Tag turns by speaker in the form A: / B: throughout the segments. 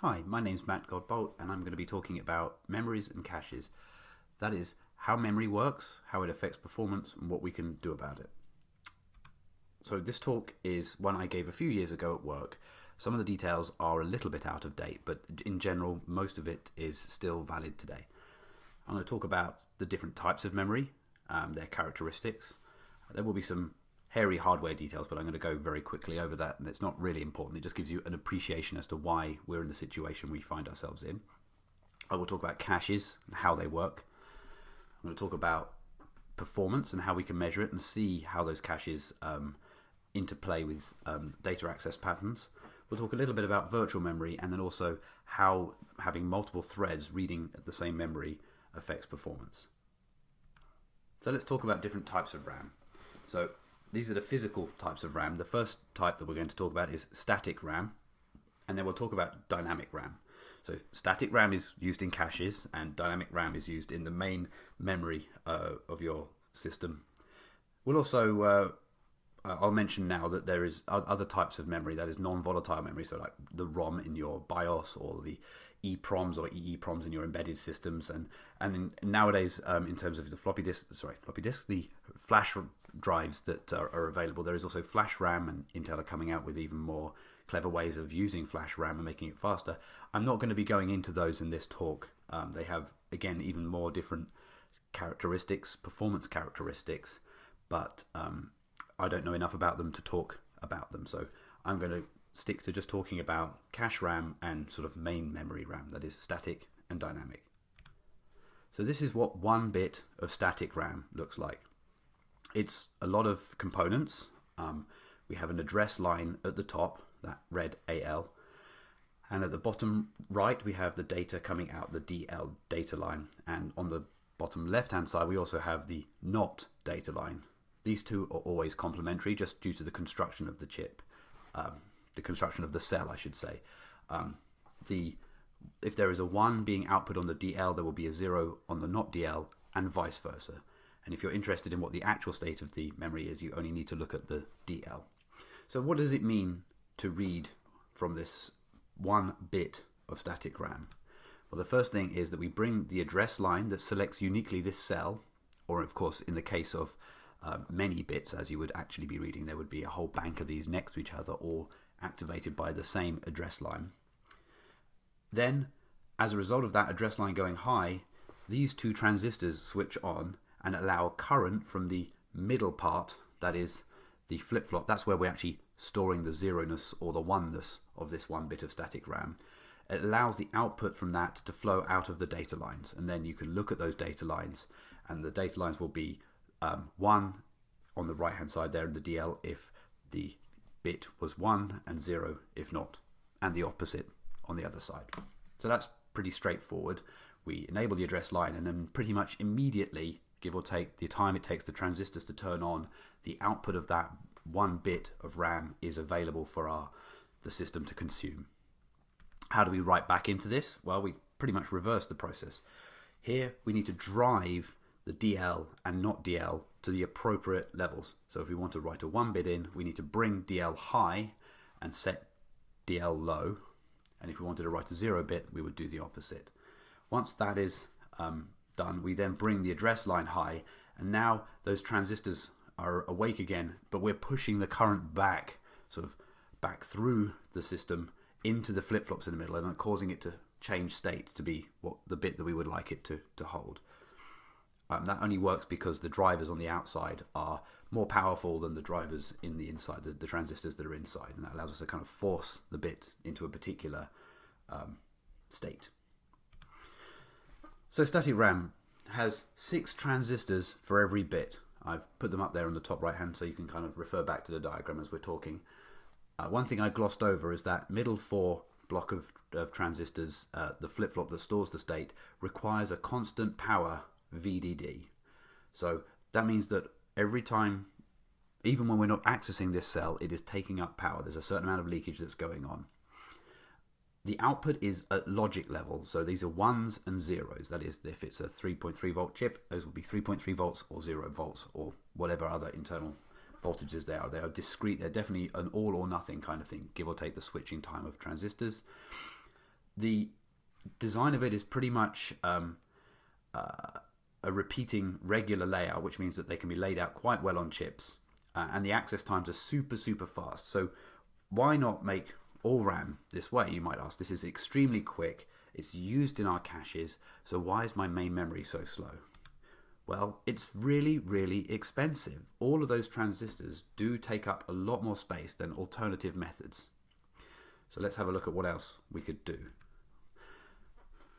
A: Hi, my name's Matt Godbolt and I'm going to be talking about memories and caches. That is, how memory works, how it affects performance, and what we can do about it. So this talk is one I gave a few years ago at work. Some of the details are a little bit out of date, but in general, most of it is still valid today. I'm going to talk about the different types of memory, um, their characteristics. There will be some hairy hardware details, but I'm going to go very quickly over that, and it's not really important. It just gives you an appreciation as to why we're in the situation we find ourselves in. I will talk about caches and how they work. I'm going to talk about performance and how we can measure it and see how those caches um, interplay with um, data access patterns. We'll talk a little bit about virtual memory and then also how having multiple threads reading the same memory affects performance. So let's talk about different types of RAM. So these are the physical types of RAM. The first type that we're going to talk about is static RAM, and then we'll talk about dynamic RAM. So static RAM is used in caches, and dynamic RAM is used in the main memory uh, of your system. We'll also uh, I'll mention now that there is other types of memory that is non-volatile memory, so like the ROM in your BIOS or the EPROMs or EEPROMs in your embedded systems, and and in, nowadays um, in terms of the floppy disk, sorry, floppy disk, the flash drives that are, are, available. There is also flash RAM, and Intel are coming out with even more clever ways of using flash RAM and making it faster. I'm not going to be going into those in this talk. Um, they have again even more different characteristics, performance characteristics, but um, I don't know enough about them to talk about them. So I'm going to stick to just talking about cache RAM and sort of main memory RAM, that is static and dynamic. So this is what one bit of static RAM looks like. It's a lot of components. Um, we have an address line at the top, that red AL, and at the bottom right we have the data coming out the DL data line, and on the bottom left hand side we also have the NOT data line. These two are always complementary just due to the construction of the chip. Um, the construction of the cell, I should say. Um, the if there is a 1 being output on the DL, there will be a 0 on the not DL, and vice versa. And if you're interested in what the actual state of the memory is, you only need to look at the DL. So what does it mean to read from this one bit of static RAM? Well, the first thing is that we bring the address line that selects uniquely this cell, or of course, in the case of uh, many bits, as you would actually be reading, there would be a whole bank of these next to each other, all activated by the same address line. Then, as a result of that address line going high, these two transistors switch on and allow current from the middle part, that is the flip-flop, that's where we're actually storing the zeroness or the oneness of this one bit of static RAM. It allows the output from that to flow out of the data lines and then you can look at those data lines and the data lines will be um, 1 on the right hand side there in the DL if the bit was 1 and 0 if not, and the opposite on the other side. So that's pretty straightforward. We enable the address line and then pretty much immediately, give or take the time it takes the transistors to turn on, the output of that one bit of RAM is available for our the system to consume. How do we write back into this? Well, we pretty much reverse the process. Here we need to drive the DL and not DL to the appropriate levels. So if we want to write a 1 bit in, we need to bring DL high and set DL low. And if we wanted to write a 0 bit, we would do the opposite. Once that is um, done, we then bring the address line high, and now those transistors are awake again, but we're pushing the current back, sort of back through the system into the flip-flops in the middle and causing it to change state to be what the bit that we would like it to, to hold. Um, that only works because the drivers on the outside are more powerful than the drivers in the inside, the, the transistors that are inside, and that allows us to kind of force the bit into a particular um, state. So static RAM has six transistors for every bit. I've put them up there on the top right hand so you can kind of refer back to the diagram as we're talking. Uh, one thing I glossed over is that middle four block of, of transistors, uh, the flip-flop that stores the state, requires a constant power VDD. So that means that every time, even when we're not accessing this cell, it is taking up power. There's a certain amount of leakage that's going on. The output is at logic level, so these are ones and zeros. That is, if it's a 3.3 volt chip, those will be 3.3 volts or 0 volts or whatever other internal voltages there are. They are discrete, they're definitely an all or nothing kind of thing, give or take the switching time of transistors. the design of it is pretty much um, uh, a repeating regular layout, which means that they can be laid out quite well on chips, uh, and the access times are super super fast. So why not make all RAM this way? You might ask. This is extremely quick. It's used in our caches. So why is my main memory so slow? Well, it's really, really expensive. All of those transistors do take up a lot more space than alternative methods. So let's have a look at what else we could do.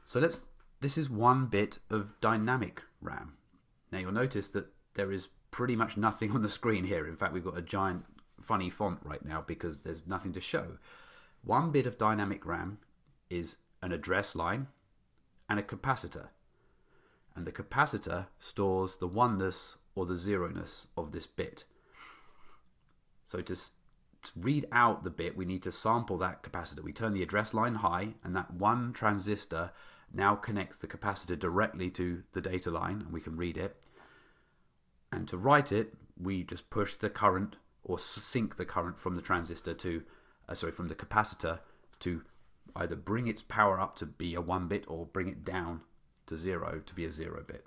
A: So let's this is one bit of dynamic RAM. Now you'll notice that there is pretty much nothing on the screen here. In fact, we've got a giant funny font right now because there's nothing to show. One bit of dynamic RAM is an address line and a capacitor and the capacitor stores the oneness or the zeroness of this bit. So to, to, read out the bit, we need to sample that capacitor. We turn the address line high, and that one transistor now connects the capacitor directly to the data line, and we can read it. And to write it, we just push the current or sink the current from the transistor to, uh, sorry, from the capacitor to either bring its power up to be a one bit or bring it down to zero to be a zero bit.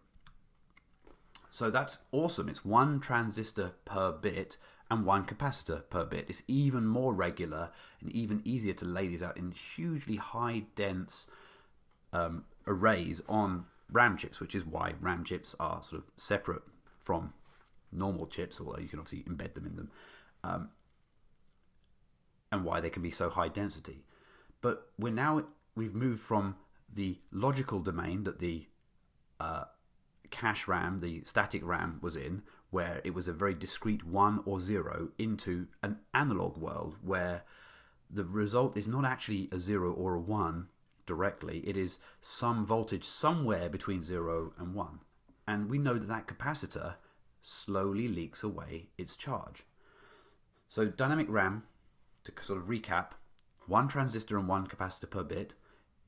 A: So that's awesome. It's one transistor per bit and one capacitor per bit. It's even more regular and even easier to lay these out in hugely high dense um, arrays on RAM chips, which is why RAM chips are sort of separate from normal chips, although you can obviously embed them in them, um, and why they can be so high density. But we're now we've moved from the logical domain that the uh, cache RAM, the static RAM, was in, where it was a very discrete one or zero, into an analog world where the result is not actually a zero or a one directly, it is some voltage somewhere between zero and one. And we know that that capacitor slowly leaks away its charge. So dynamic RAM, to sort of recap, one transistor and one capacitor per bit,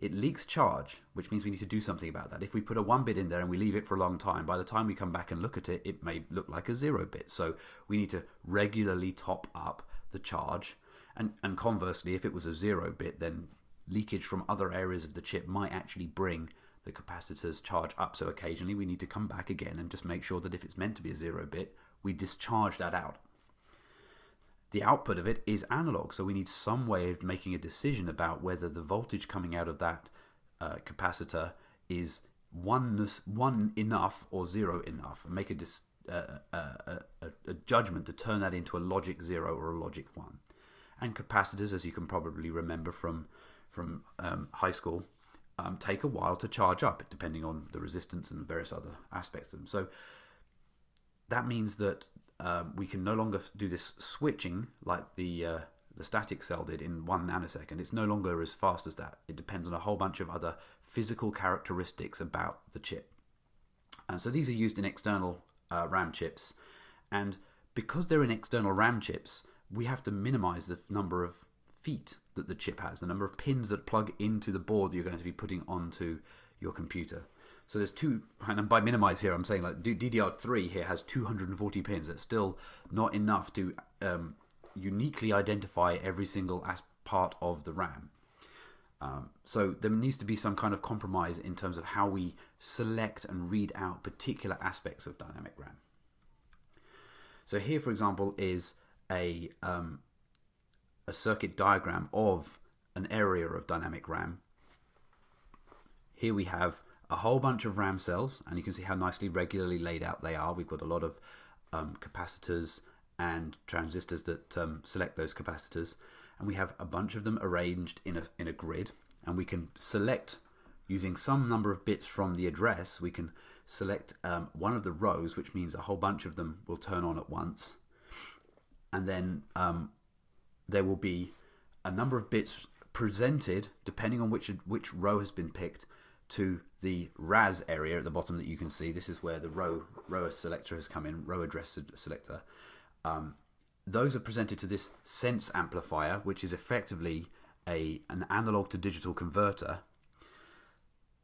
A: it leaks charge, which means we need to do something about that. If we put a one bit in there and we leave it for a long time, by the time we come back and look at it, it may look like a zero bit. So we need to regularly top up the charge. And, and conversely, if it was a zero bit, then leakage from other areas of the chip might actually bring the capacitor's charge up. So occasionally we need to come back again and just make sure that if it's meant to be a zero bit, we discharge that out the output of it is analog. So we need some way of making a decision about whether the voltage coming out of that uh, capacitor is one one enough or zero enough, and make a, dis, uh, uh, a, a judgment to turn that into a logic zero or a logic one. And capacitors, as you can probably remember from from um, high school, um, take a while to charge up, depending on the resistance and various other aspects of them. So that means that um, we can no longer do this switching like the uh, the static cell did in one nanosecond. It's no longer as fast as that. It depends on a whole bunch of other physical characteristics about the chip. And so these are used in external uh, RAM chips. And because they're in external RAM chips, we have to minimize the number of feet that the chip has, the number of pins that plug into the board that you're going to be putting onto your computer. So there's two, and by minimize here, I'm saying like DDR3 here has 240 pins. That's still not enough to um, uniquely identify every single as part of the RAM. Um, so there needs to be some kind of compromise in terms of how we select and read out particular aspects of dynamic RAM. So here, for example, is a um, a circuit diagram of an area of dynamic RAM. Here we have a whole bunch of RAM cells, and you can see how nicely regularly laid out they are. We've got a lot of um, capacitors and transistors that um, select those capacitors, and we have a bunch of them arranged in a, in a grid, and we can select using some number of bits from the address, we can select um, one of the rows, which means a whole bunch of them will turn on at once, and then um, there will be a number of bits presented depending on which which row has been picked to the RAS area at the bottom that you can see. This is where the row row selector has come in, row address selector. Um, those are presented to this sense amplifier, which is effectively a an analog to digital converter.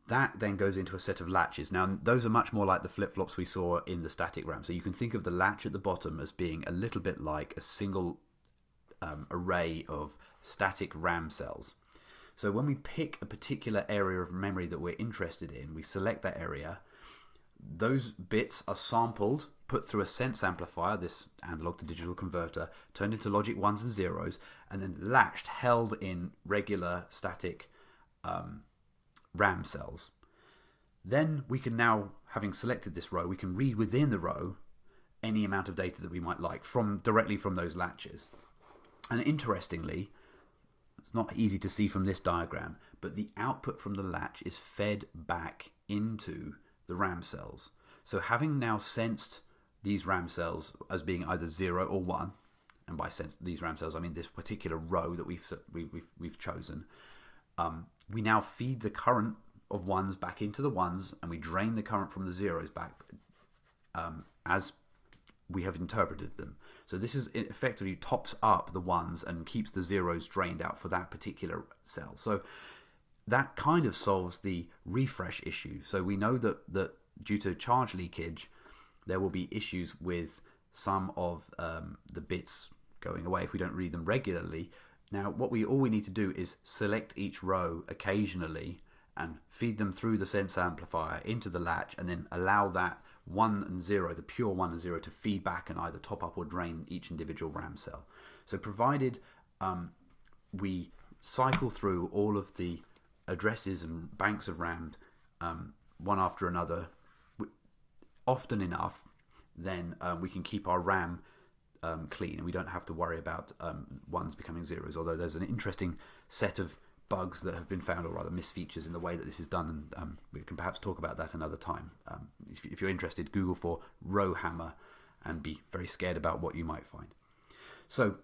A: That then goes into a set of latches. Now, those are much more like the flip flops we saw in the static RAM. So you can think of the latch at the bottom as being a little bit like a single um, array of static RAM cells. So when we pick a particular area of memory that we're interested in, we select that area. Those bits are sampled, put through a sense amplifier, this analog to digital converter, turned into logic ones and zeros, and then latched, held in regular static um, RAM cells. Then we can now, having selected this row, we can read within the row any amount of data that we might like from directly from those latches. And interestingly, it's not easy to see from this diagram, but the output from the latch is fed back into the RAM cells. So having now sensed these RAM cells as being either 0 or 1, and by sense these RAM cells I mean this particular row that we've, we've, we've chosen, um, we now feed the current of ones back into the ones and we drain the current from the zeros back um, as we have interpreted them. So this is effectively tops up the ones and keeps the zeros drained out for that particular cell. So that kind of solves the refresh issue. So we know that, that due to charge leakage, there will be issues with some of um, the bits going away if we don't read them regularly. Now, what we all we need to do is select each row occasionally and feed them through the sense amplifier into the latch and then allow that 1 and 0, the pure 1 and 0, to feed back and either top up or drain each individual RAM cell. So provided um, we cycle through all of the addresses and banks of RAM um, one after another often enough, then um, we can keep our RAM um, clean and we don't have to worry about um, ones becoming zeros. Although there's an interesting set of bugs that have been found, or rather misfeatures in the way that this is done, and um, we can perhaps talk about that another time. Um, if, if, you're interested, Google for row hammer and be very scared about what you might find. So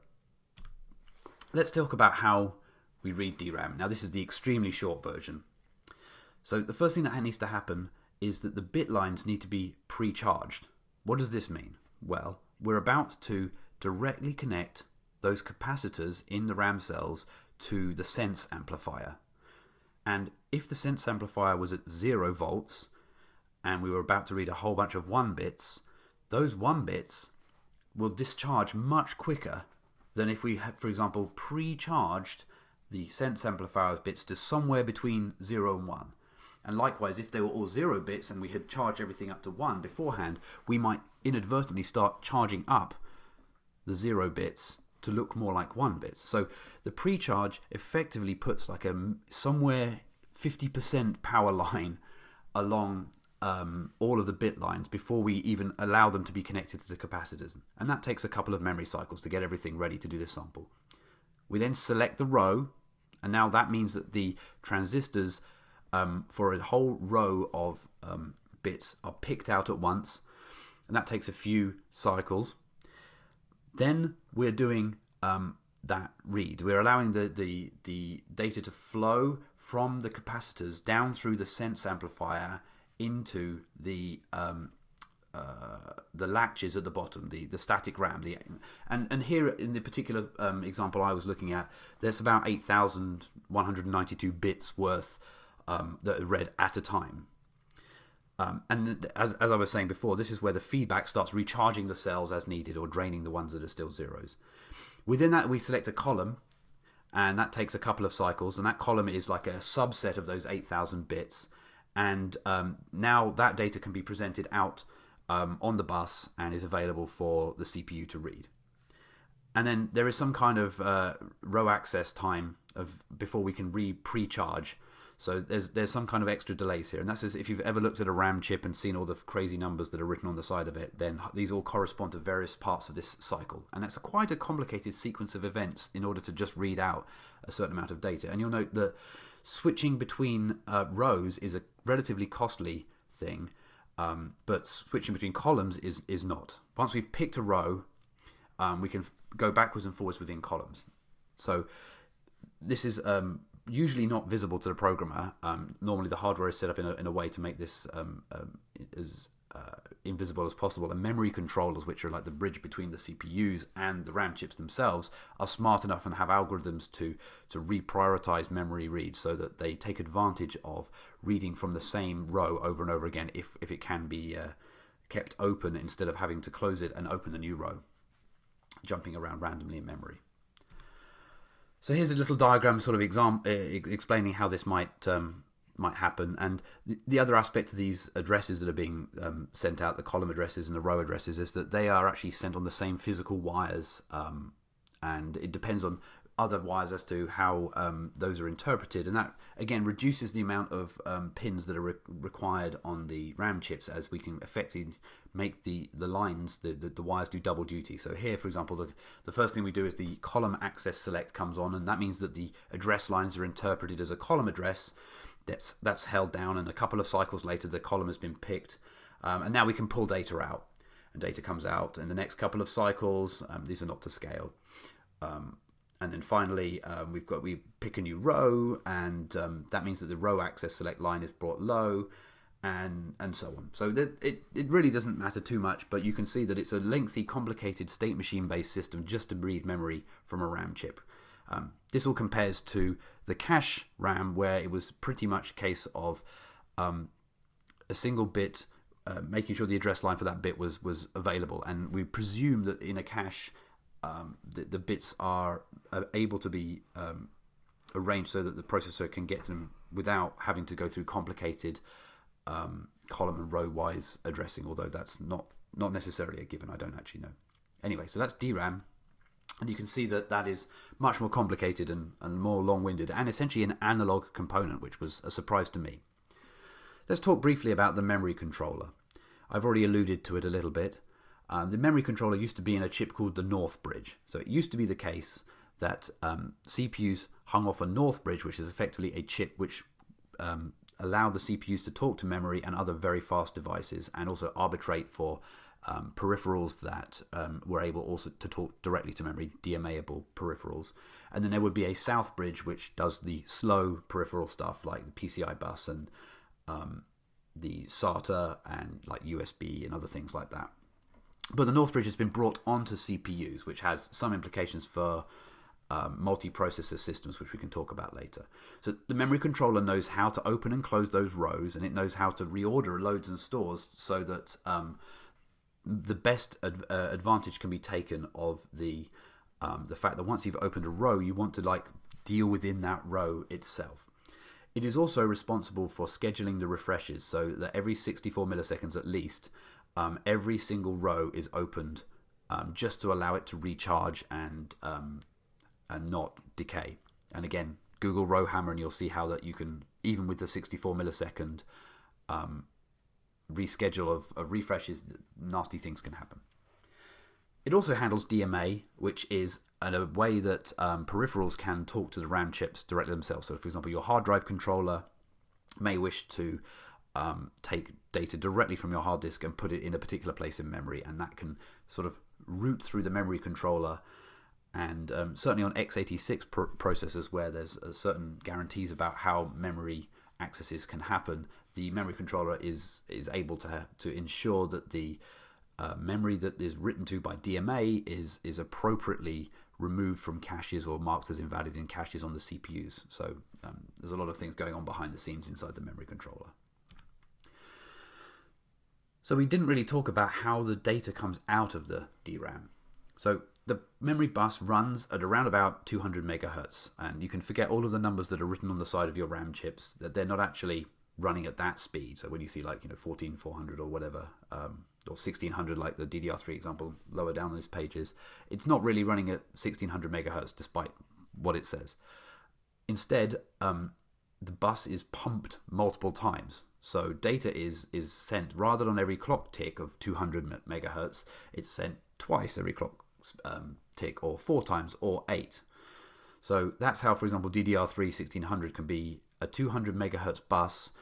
A: let's talk about how we read DRAM. Now, this is the extremely short version. So the first thing that needs to happen is that the bit lines need to be pre-charged. What does this mean? Well, we're about to directly connect those capacitors in the RAM cells to the sense amplifier. And if the sense amplifier was at zero volts and we were about to read a whole bunch of one bits, those one bits will discharge much quicker than if we had, for example, pre-charged the sense amplifier's bits to somewhere between 0 and 1. And likewise, if they were all 0 bits and we had charged everything up to 1 beforehand, we might inadvertently start charging up the 0 bits to look more like 1 bit. So the pre-charge effectively puts like a somewhere 50% power line along um, all of the bit lines before we even allow them to be connected to the capacitors. And that takes a couple of memory cycles to get everything ready to do the sample. We then select the row, and now that means that the transistors um, for a whole row of um, bits are picked out at once, and that takes a few cycles. Then we're doing um, that read. We're allowing the, the, the data to flow from the capacitors down through the sense amplifier into the um, uh, the latches at the bottom, the, the static RAM. The, and, and here in the particular um, example I was looking at, there's about 8,192 bits worth um, that are read at a time. Um, and as, as I was saying before, this is where the feedback starts recharging the cells as needed or draining the ones that are still zeros. Within that, we select a column, and that takes a couple of cycles, and that column is like a subset of those 8,000 bits. And um, now that data can be presented out um, on the bus and is available for the CPU to read. And then there is some kind of uh, row access time of before we can re pre-charge so there's there's some kind of extra delays here, and that's if you've ever looked at a RAM chip and seen all the crazy numbers that are written on the side of it, then these all correspond to various parts of this cycle, and that's a quite a complicated sequence of events in order to just read out a certain amount of data. And you'll note that switching between uh, rows is a relatively costly thing, um, but switching between columns is is not. Once we've picked a row, um, we can go backwards and forwards within columns. So this is um, usually not visible to the programmer. Um, normally, the hardware is set up in a, in a way to make this um, um, as uh, invisible as possible. And memory controllers, which are like the bridge between the CPUs and the RAM chips themselves, are smart enough and have algorithms to to reprioritize memory reads so that they take advantage of reading from the same row over and over again if if it can be uh, kept open instead of having to close it and open a new row, jumping around randomly in memory. So here's a little diagram, sort of exam- uh, explaining how this might um, might happen. And the, the, other aspect of these addresses that are being um, sent out, the column addresses and the row addresses, is that they are actually sent on the same physical wires, um, and it depends on other wires as to how um, those are interpreted, and that again reduces the amount of um, pins that are re- required on the RAM chips, as we can effectively make the the lines the, the, the wires do double duty. So here, for example, the the first thing we do is the column access select comes on, and that means that the address lines are interpreted as a column address. That's that's held down, and a couple of cycles later, the column has been picked, um, and now we can pull data out, and data comes out in the next couple of cycles. Um, these are not to scale. Um, and then finally um, we've got we pick a new row and um, that means that the row access select line is brought low and and so on. So it, it really doesn't matter too much but you can see that it's a lengthy complicated state machine based system just to read memory from a RAM chip. Um, this all compares to the cache RAM where it was pretty much a case of um, a single bit uh, making sure the address line for that bit was was available. And we presume that in a cache um, the, the, bits are, able to be um, arranged so that the processor can get them without having to go through complicated um, column and row wise addressing, although that's not, not necessarily a given. I don't actually know. Anyway, so that's DRAM. And you can see that that is much more complicated and, and more long winded, and essentially an analog component, which was a surprise to me. Let's talk briefly about the memory controller. I've already alluded to it a little bit. Uh, the memory controller used to be in a chip called the North Bridge. So it used to be the case that um, CPUs hung off a North Bridge, which is effectively a chip which um, allowed the CPUs to talk to memory and other very fast devices and also arbitrate for um, peripherals that um, were able also to talk directly to memory, DMA-able peripherals. And then there would be a South Bridge, which does the slow peripheral stuff like the PCI bus and um, the SATA and like USB and other things like that. But the North Bridge has been brought onto CPUs, which has some implications for um, multi-processor systems, which we can talk about later. So the memory controller knows how to open and close those rows, and it knows how to reorder loads and stores so that um, the best ad- uh, advantage can be taken of the um, the fact that once you've opened a row, you want to like deal within that row itself. It is also responsible for scheduling the refreshes so that every 64 milliseconds at least, um, every single row is opened um, just to allow it to recharge and um, and not decay. And again, Google Rowhammer, and you'll see how that you can even with the 64 millisecond um, reschedule of, of refreshes, nasty things can happen. It also handles DMA, which is a way that um, peripherals can talk to the RAM chips directly themselves. So, for example, your hard drive controller may wish to um, take data directly from your hard disk and put it in a particular place in memory, and that can sort of route through the memory controller. And um, certainly on x86 pr- processors, where there's certain guarantees about how memory accesses can happen, the memory controller is is able to to ensure that the uh, memory that is written to by DMA is is appropriately removed from caches or marked as invalid in caches on the CPUs. So um, there's a lot of things going on behind the scenes inside the memory controller. So we didn't really talk about how the data comes out of the DRAM. So the memory bus runs at around about 200 megahertz, and you can forget all of the numbers that are written on the side of your RAM chips. That they're not actually running at that speed. So when you see like you know 14400 or whatever, um, or 1600 like the DDR3 example lower down on these pages, it's not really running at 1600 megahertz despite what it says. Instead, um, the bus is pumped multiple times. So data is is sent rather than every clock tick of 200 megahertz, it's sent twice every clock um, tick, or four times, or eight. So that's how, for example, DDR3 1600 can be a 200 megahertz bus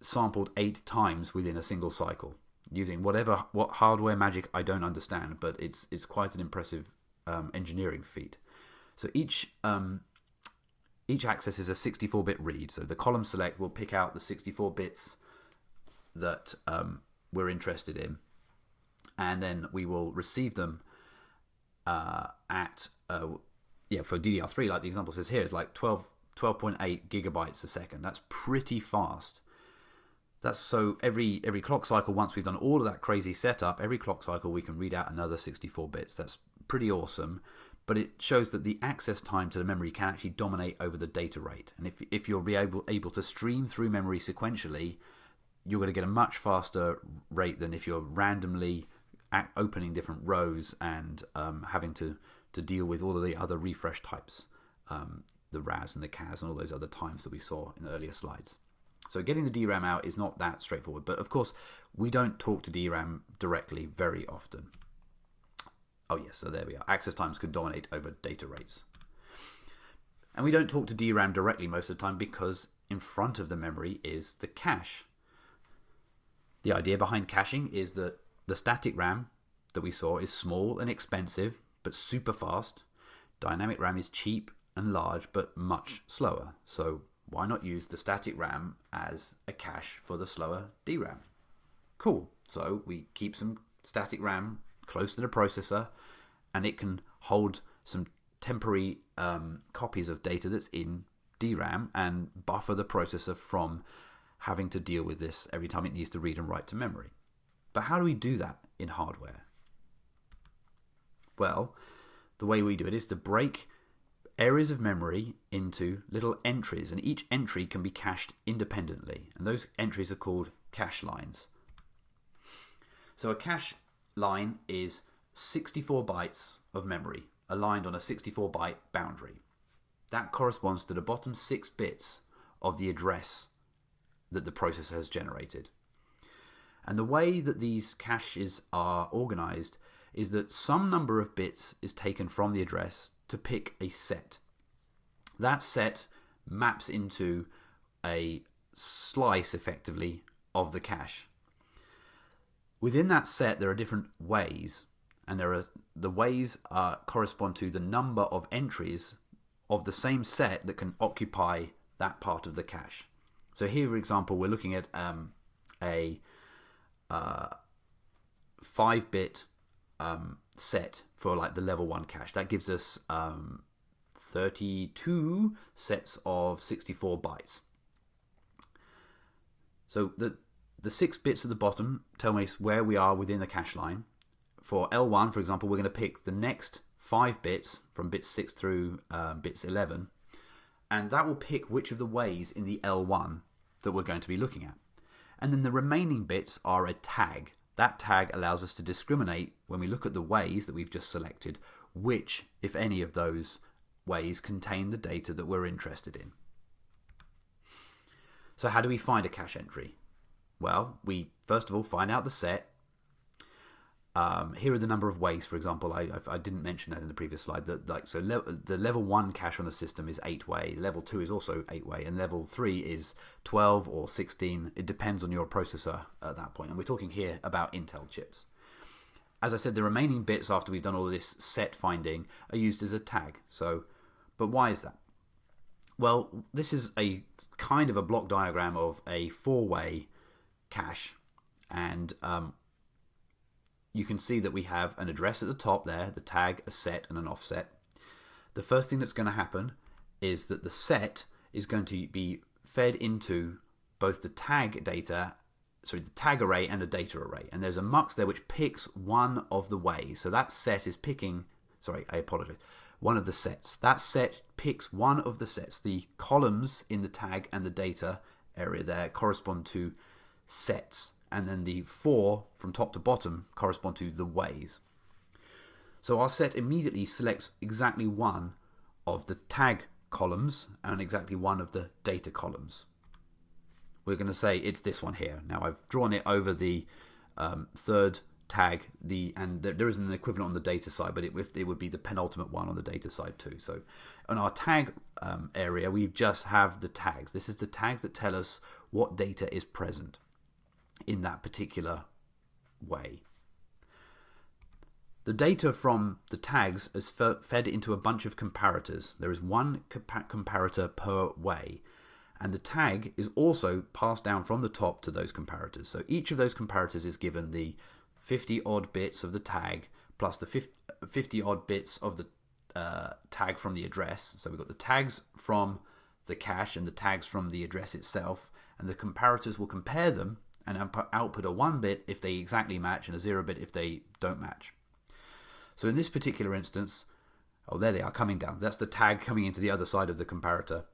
A: sampled eight times within a single cycle using whatever what hardware magic I don't understand, but it's it's quite an impressive um, engineering feat. So each um, each access is a 64-bit read. So the column select will pick out the 64 bits that um, we're interested in, and then we will receive them uh, at uh, yeah for DDR3, like the example says here, it's like 12 12.8 gigabytes a second. That's pretty fast. That's so every every clock cycle. Once we've done all of that crazy setup, every clock cycle we can read out another 64 bits. That's pretty awesome. but it shows that the access time to the memory can actually dominate over the data rate. And if, if you're be able, able to stream through memory sequentially, you're going to get a much faster rate than if you're randomly opening different rows and um, having to, to deal with all of the other refresh types, um, the RAS and the CAS and all those other times that we saw in earlier slides. So getting the DRAM out is not that straightforward, but of course we don't talk to DRAM directly very often. Oh yes, so there we are. Access times can dominate over data rates. And we don't talk to DRAM directly most of the time because in front of the memory is the cache. The idea behind caching is that the static RAM that we saw is small and expensive but super fast. Dynamic RAM is cheap and large but much slower. So why not use the static RAM as a cache for the slower DRAM? Cool. So we keep some static RAM close to the processor and it can hold some temporary um, copies of data that's in DRAM and buffer the processor from having to deal with this every time it needs to read and write to memory. But how do we do that in hardware? Well, the way we do it is to break areas of memory into little entries, and each entry can be cached independently. And those entries are called cache lines. So a cache line is 64 bytes of memory aligned on a 64 byte boundary. That corresponds to the bottom six bits of the address that the processor has generated. And the way that these caches are organized is that some number of bits is taken from the address to pick a set. That set maps into a slice effectively of the cache. Within that set, there are different ways, and there are the ways correspond to the number of entries of the same set that can occupy that part of the cache. So here, for example, we're looking at um, a uh, five-bit um, set for like the level one cache. That gives us um, 32 sets of 64 bytes. So the the six bits at the bottom tell me where we are within the cache line. For L1, for example, we're going to pick the next five bits from bits 6 through um, bits 11, and that will pick which of the ways in the L1 that we're going to be looking at. And then the remaining bits are a tag. That tag allows us to discriminate when we look at the ways that we've just selected, which, if any of those ways, contain the data that we're interested in. So, how do we find a cache entry? Well, we first of all find out the set. Um, here are the number of ways. For example, I, I, I didn't mention that in the previous slide. That like so, le the level one cache on a system is eight way. Level two is also eight way, and level three is twelve or sixteen. It depends on your processor at that point. And we're talking here about Intel chips. As I said, the remaining bits after we've done all this set finding are used as a tag. So, but why is that? Well, this is a kind of a block diagram of a four-way cache and um, you can see that we have an address at the top there, the tag, a set, and an offset. The first thing that's going to happen is that the set is going to be fed into both the tag data, sorry, the tag array and the data array. And there's a mux there which picks one of the ways. So that set is picking, sorry, I apologize, one of the sets. That set picks one of the sets. The columns in the tag and the data area there correspond to sets, and then the four from top to bottom correspond to the ways. So our set immediately selects exactly one of the tag columns and exactly one of the data columns. We're going to say it's this one here. Now I've drawn it over the um, third tag, the and there isn't an equivalent on the data side, but it, it would be the penultimate one on the data side too. So on our tag um, area, we just have the tags. This is the tags that tell us what data is present in that particular way. The data from the tags is fed into a bunch of comparators. There is one comparator per way, and the tag is also passed down from the top to those comparators. So each of those comparators is given the 50 odd bits of the tag plus the 50 odd bits of the uh, tag from the address. So we've got the tags from the cache and the tags from the address itself, and the comparators will compare them and output a 1 bit if they exactly match and a 0 bit if they don't match. So in this particular instance, Oh, there they are coming down. That's the tag coming into the other side of the comparator.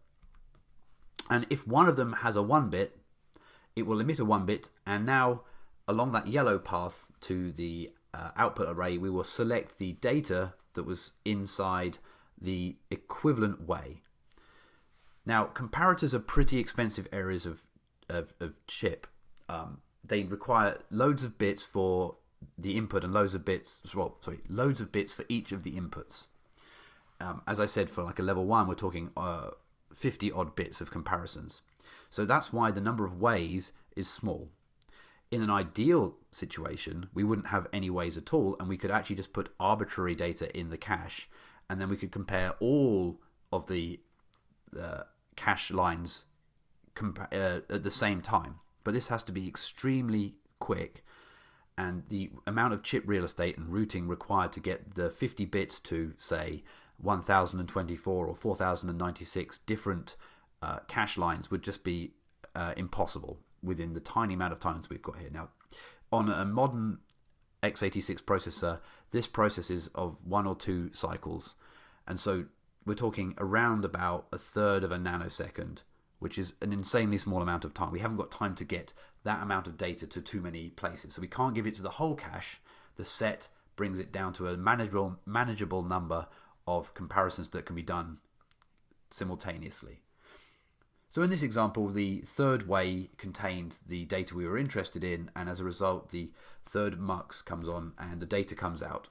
A: And if one of them has a 1 bit, it will emit a 1 bit, and now along that yellow path to the uh, output array, we will select the data that was inside the equivalent way. Now, comparators are pretty expensive areas of, of, of chip. Um, they require loads of bits for the input and loads of bits, well, sorry, loads of bits for each of the inputs. Um, as I said, for like a level one, we're talking uh, 50 odd bits of comparisons. So that's why the number of ways is small. In an ideal situation, we wouldn't have any ways at all, and we could actually just put arbitrary data in the cache, and then we could compare all of the uh, cache lines uh, at the same time. But this has to be extremely quick, and the amount of chip real estate and routing required to get the 50 bits to, say, 1024 or 4096 different uh, cache lines would just be uh, impossible within the tiny amount of times we've got here. Now, on a modern x86 processor, this processes of one or two cycles, and so we're talking around about a third of a nanosecond, which is an insanely small amount of time. We haven't got time to get that amount of data to too many places, so we can't give it to the whole cache. The set brings it down to a manageable manageable number of comparisons that can be done simultaneously. So in this example, the third way contained the data we were interested in, and as a result, the third mux comes on and the data comes out.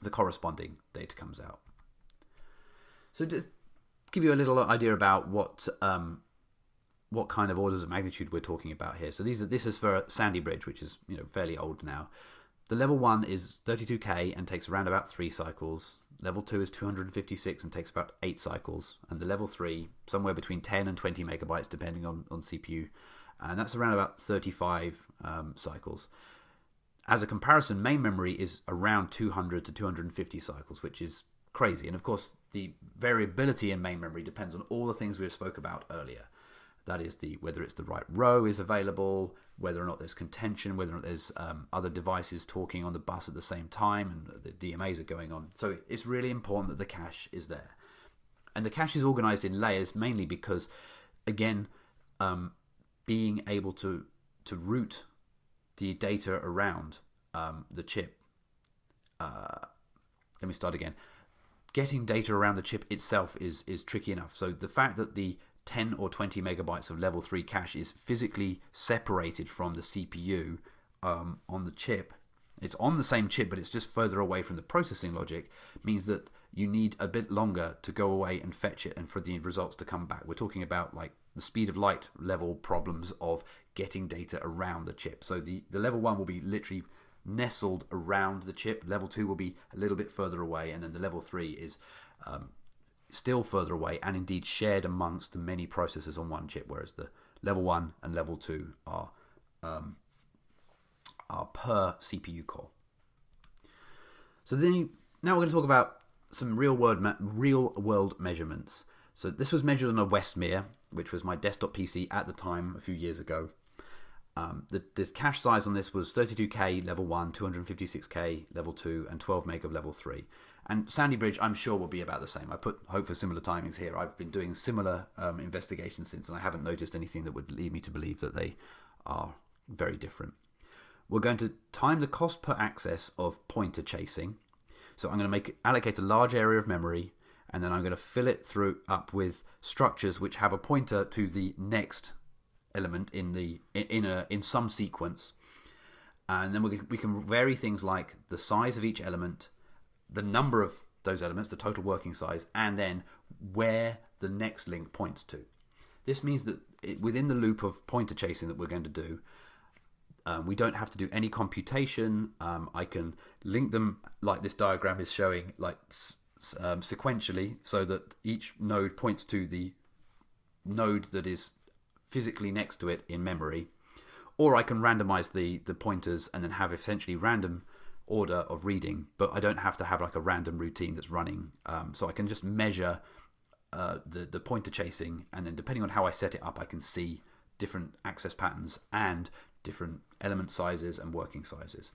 A: The corresponding data comes out. So just give you a little idea about what um, what kind of orders of magnitude we're talking about here. So these are this is for Sandy Bridge, which is you know fairly old now. The level one is 32k and takes around about three cycles. Level 2 is 256 and takes about 8 cycles. And the level 3, somewhere between 10 and 20 megabytes, depending on, on CPU. And that's around about 35 um, cycles. As a comparison, main memory is around 200 to 250 cycles, which is crazy. And of course, the variability in main memory depends on all the things we've spoke about earlier. That is the whether it's the right row is available, whether or not there's contention, whether or not there's um, other devices talking on the bus at the same time, and the DMAs are going on. So it's really important that the cache is there, and the cache is organized in layers mainly because, again, um, being able to to route the data around um, the chip. Uh, let me start again. Getting data around the chip itself is is tricky enough. So the fact that the 10 or 20 megabytes of level 3 cache is physically separated from the CPU um, on the chip. It's on the same chip, but it's just further away from the processing logic, means that you need a bit longer to go away and fetch it and for the results to come back. We're talking about like the speed of light level problems of getting data around the chip. So the, the level 1 will be literally nestled around the chip, level 2 will be a little bit further away, and then the level 3 is um, still further away and indeed shared amongst the many processors on one chip, whereas the level 1 and level 2 are, um, are per CPU core. So then now we're going to talk about some real world real world measurements. So this was measured on a Westmere, which was my desktop PC at the time a few years ago. Um, the, the cache size on this was 32k level 1, 256k level 2, and 12 meg of level 3. And Sandy Bridge, I'm sure, will be about the same. I put hope for similar timings here. I've been doing similar um, investigations since, and I haven't noticed anything that would lead me to believe that they are very different. We're going to time the cost per access of pointer chasing. So I'm going to make allocate a large area of memory, and then I'm going to fill it through up with structures which have a pointer to the next element in the in a in some sequence. And then we can, we can vary things like the size of each element the number of those elements, the total working size, and then where the next link points to. This means that it, within the loop of pointer chasing that we're going to do, um, we don't have to do any computation. Um, I can link them like this diagram is showing, like um, sequentially, so that each node points to the node that is physically next to it in memory. Or I can randomize the, the pointers and then have essentially random order of reading, but I don't have to have like a random routine that's running. Um, so I can just measure uh, the the pointer chasing, and then depending on how I set it up, I can see different access patterns and different element sizes and working sizes.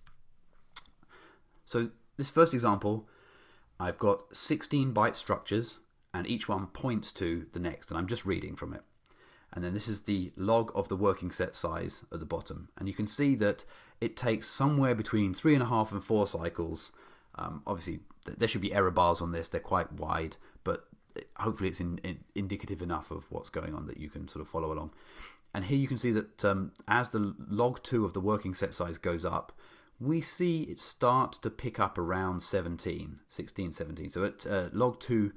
A: So this first example, I've got 16 byte structures and each one points to the next and I'm just reading from it. And then this is the log of the working set size at the bottom. And you can see that it takes somewhere between three and a half and four cycles. Um, obviously, there should be error bars on this. They're quite wide, but hopefully it's in, in, indicative enough of what's going on that you can sort of follow along. And here you can see that um, as the log 2 of the working set size goes up, we see it start to pick up around 17, 16, 17. So at uh, log 2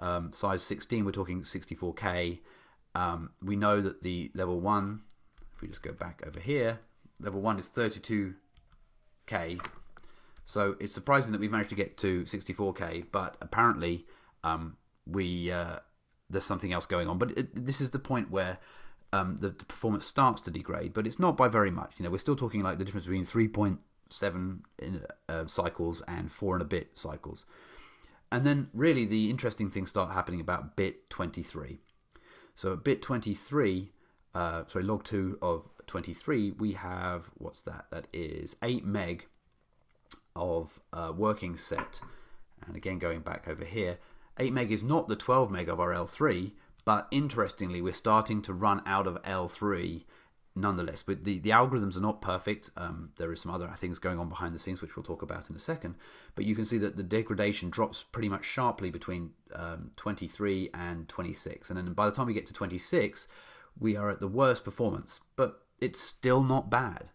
A: um, size 16, we're talking 64K. Um, we know that the level 1, if we just go back over here, level 1 is 32K. So it's surprising that we've managed to get to 64K, but apparently um, we uh, there's something else going on. But it, this is the point where um, the, the, performance starts to degrade, but it's not by very much. You know, we're still talking like the difference between 3.7 uh, cycles and four and a bit cycles. And then really the interesting things start happening about bit 23. So at bit 23, uh, sorry, log 2 of 23, we have, what's that? That is 8 meg of uh, working set. And again, going back over here, 8 meg is not the 12 meg of our L3, but interestingly, we're starting to run out of L3 nonetheless. But the, the algorithms are not perfect. Um, there is some other things going on behind the scenes, which we'll talk about in a second. But you can see that the degradation drops pretty much sharply between um, 23 and 26. And then by the time we get to 26, we are at the worst performance. But it's still not bad.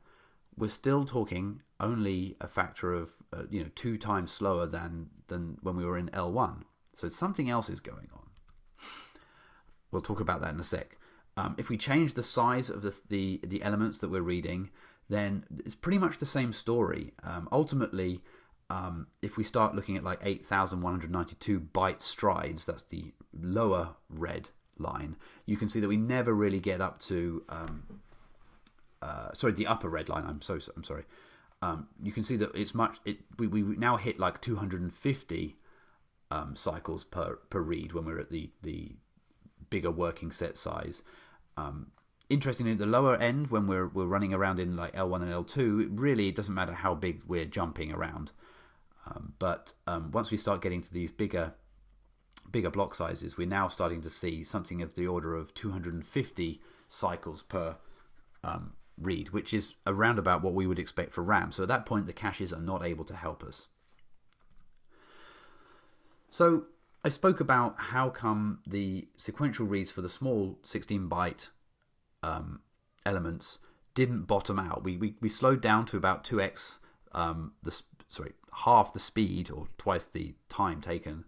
A: We're still talking only a factor of uh, you know two times slower than than when we were in L1. So something else is going on. We'll talk about that in a sec. Um, if we change the size of the, the, the elements that we're reading, then it's pretty much the same story. Um, ultimately, um, if we start looking at like 8,192 byte strides, that's the lower red line, you can see that we never really get up to, um, uh, sorry, the upper red line. I'm so I'm sorry. Um, you can see that it's much. It we, we now hit like 250 um, cycles per per read when we're at the the bigger working set size. Um, interestingly, at the lower end, when we're we're running around in like L1 and L2, it really doesn't matter how big we're jumping around. Um, but um, once we start getting to these bigger bigger block sizes, we're now starting to see something of the order of 250 cycles per um, read, which is around about what we would expect for RAM. So at that point, the caches are not able to help us. So I spoke about how come the sequential reads for the small 16 byte um, elements didn't bottom out. We, we, we slowed down to about 2x, um, the sorry, half the speed or twice the time taken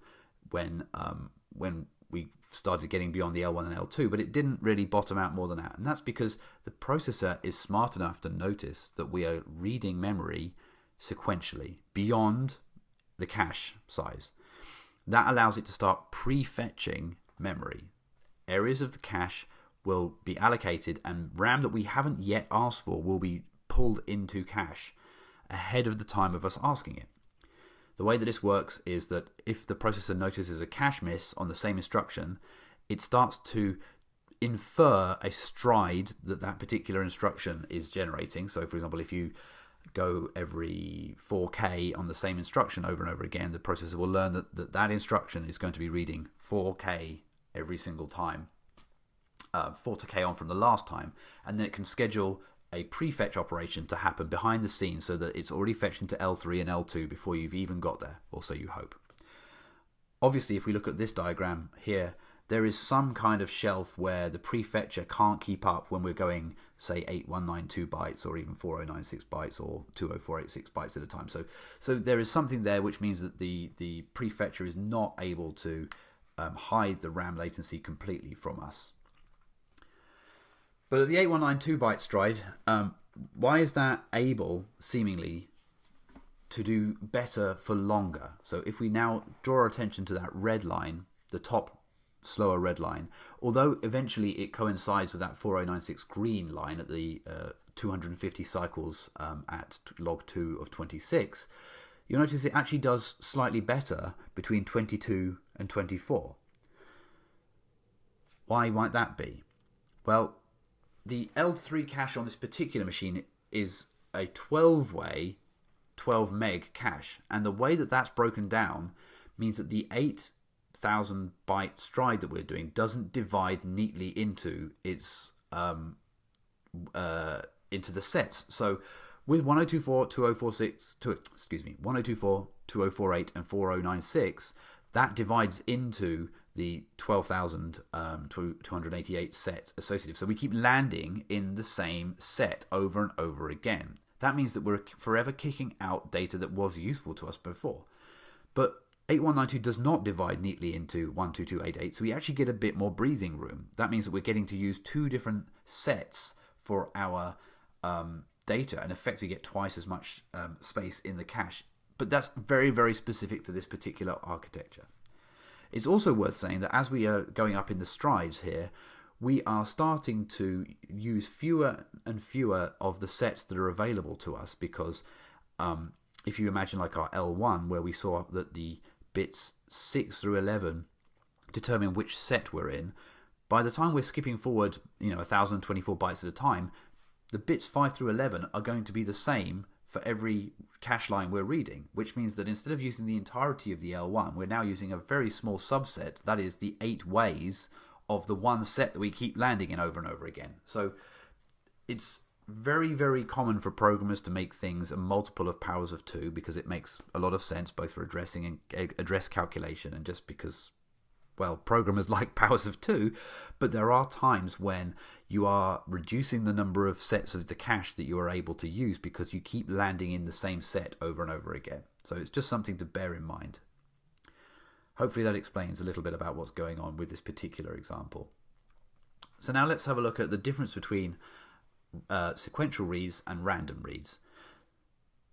A: when um, when we started getting beyond the L1 and L2, but it didn't really bottom out more than that. And that's because the processor is smart enough to notice that we are reading memory sequentially beyond the cache size. That allows it to start prefetching memory. Areas of the cache will be allocated, and RAM that we haven't yet asked for will be pulled into cache ahead of the time of us asking it. The way that this works is that if the processor notices a cache miss on the same instruction, it starts to infer a stride that that particular instruction is generating. So, for example, if you go every 4K on the same instruction over and over again, the processor will learn that that, that instruction is going to be reading 4K every single time, uh, 4K on from the last time, and then it can schedule a prefetch operation to happen behind the scenes so that it's already fetched into L3 and L2 before you've even got there, or so you hope. Obviously, if we look at this diagram here, there is some kind of shelf where the prefetcher can't keep up when we're going say 8192 bytes or even 4096 bytes or 20486 bytes at a time. So so there is something there which means that the the prefetcher is not able to um, hide the RAM latency completely from us. But at the 8192 byte stride, um, why is that able seemingly to do better for longer? So if we now draw our attention to that red line, the top slower red line, although eventually it coincides with that 4096 green line at the uh, 250 cycles um, at log 2 of 26, you'll notice it actually does slightly better between 22 and 24. Why might that be? Well, the L3 cache on this particular machine is a 12 way 12 meg cache, and the way that that's broken down means that the 8,000 byte stride that we're doing doesn't divide neatly into its um, uh, into the sets. So with 1024, 2046, to, excuse me, 1024, 2048, and 4096, that divides into the 12,288 um, set associative. So we keep landing in the same set over and over again. That means that we're forever kicking out data that was useful to us before. But 8192 does not divide neatly into 12288, so we actually get a bit more breathing room. That means that we're getting to use two different sets for our um, data and effectively get twice as much um, space in the cache. But that's very, very specific to this particular architecture. It's also worth saying that as we are going up in the strides here, we are starting to use fewer and fewer of the sets that are available to us because um, if you imagine like our L1 where we saw that the bits 6 through 11 determine which set we're in, by the time we're skipping forward, you know, 1024 bytes at a time, the bits 5 through 11 are going to be the same for every cache line we're reading, which means that instead of using the entirety of the L1, we're now using a very small subset, that is the eight ways of the one set that we keep landing in over and over again. So it's very, very common for programmers to make things a multiple of powers of two because it makes a lot of sense both for addressing and eh, address calculation and just because well, programmers like powers of two, but there are times when you are reducing the number of sets of the cache that you are able to use because you keep landing in the same set over and over again. So it's just something to bear in mind. Hopefully that explains a little bit about what's going on with this particular example. So now let's have a look at the difference between uh, sequential reads and random reads.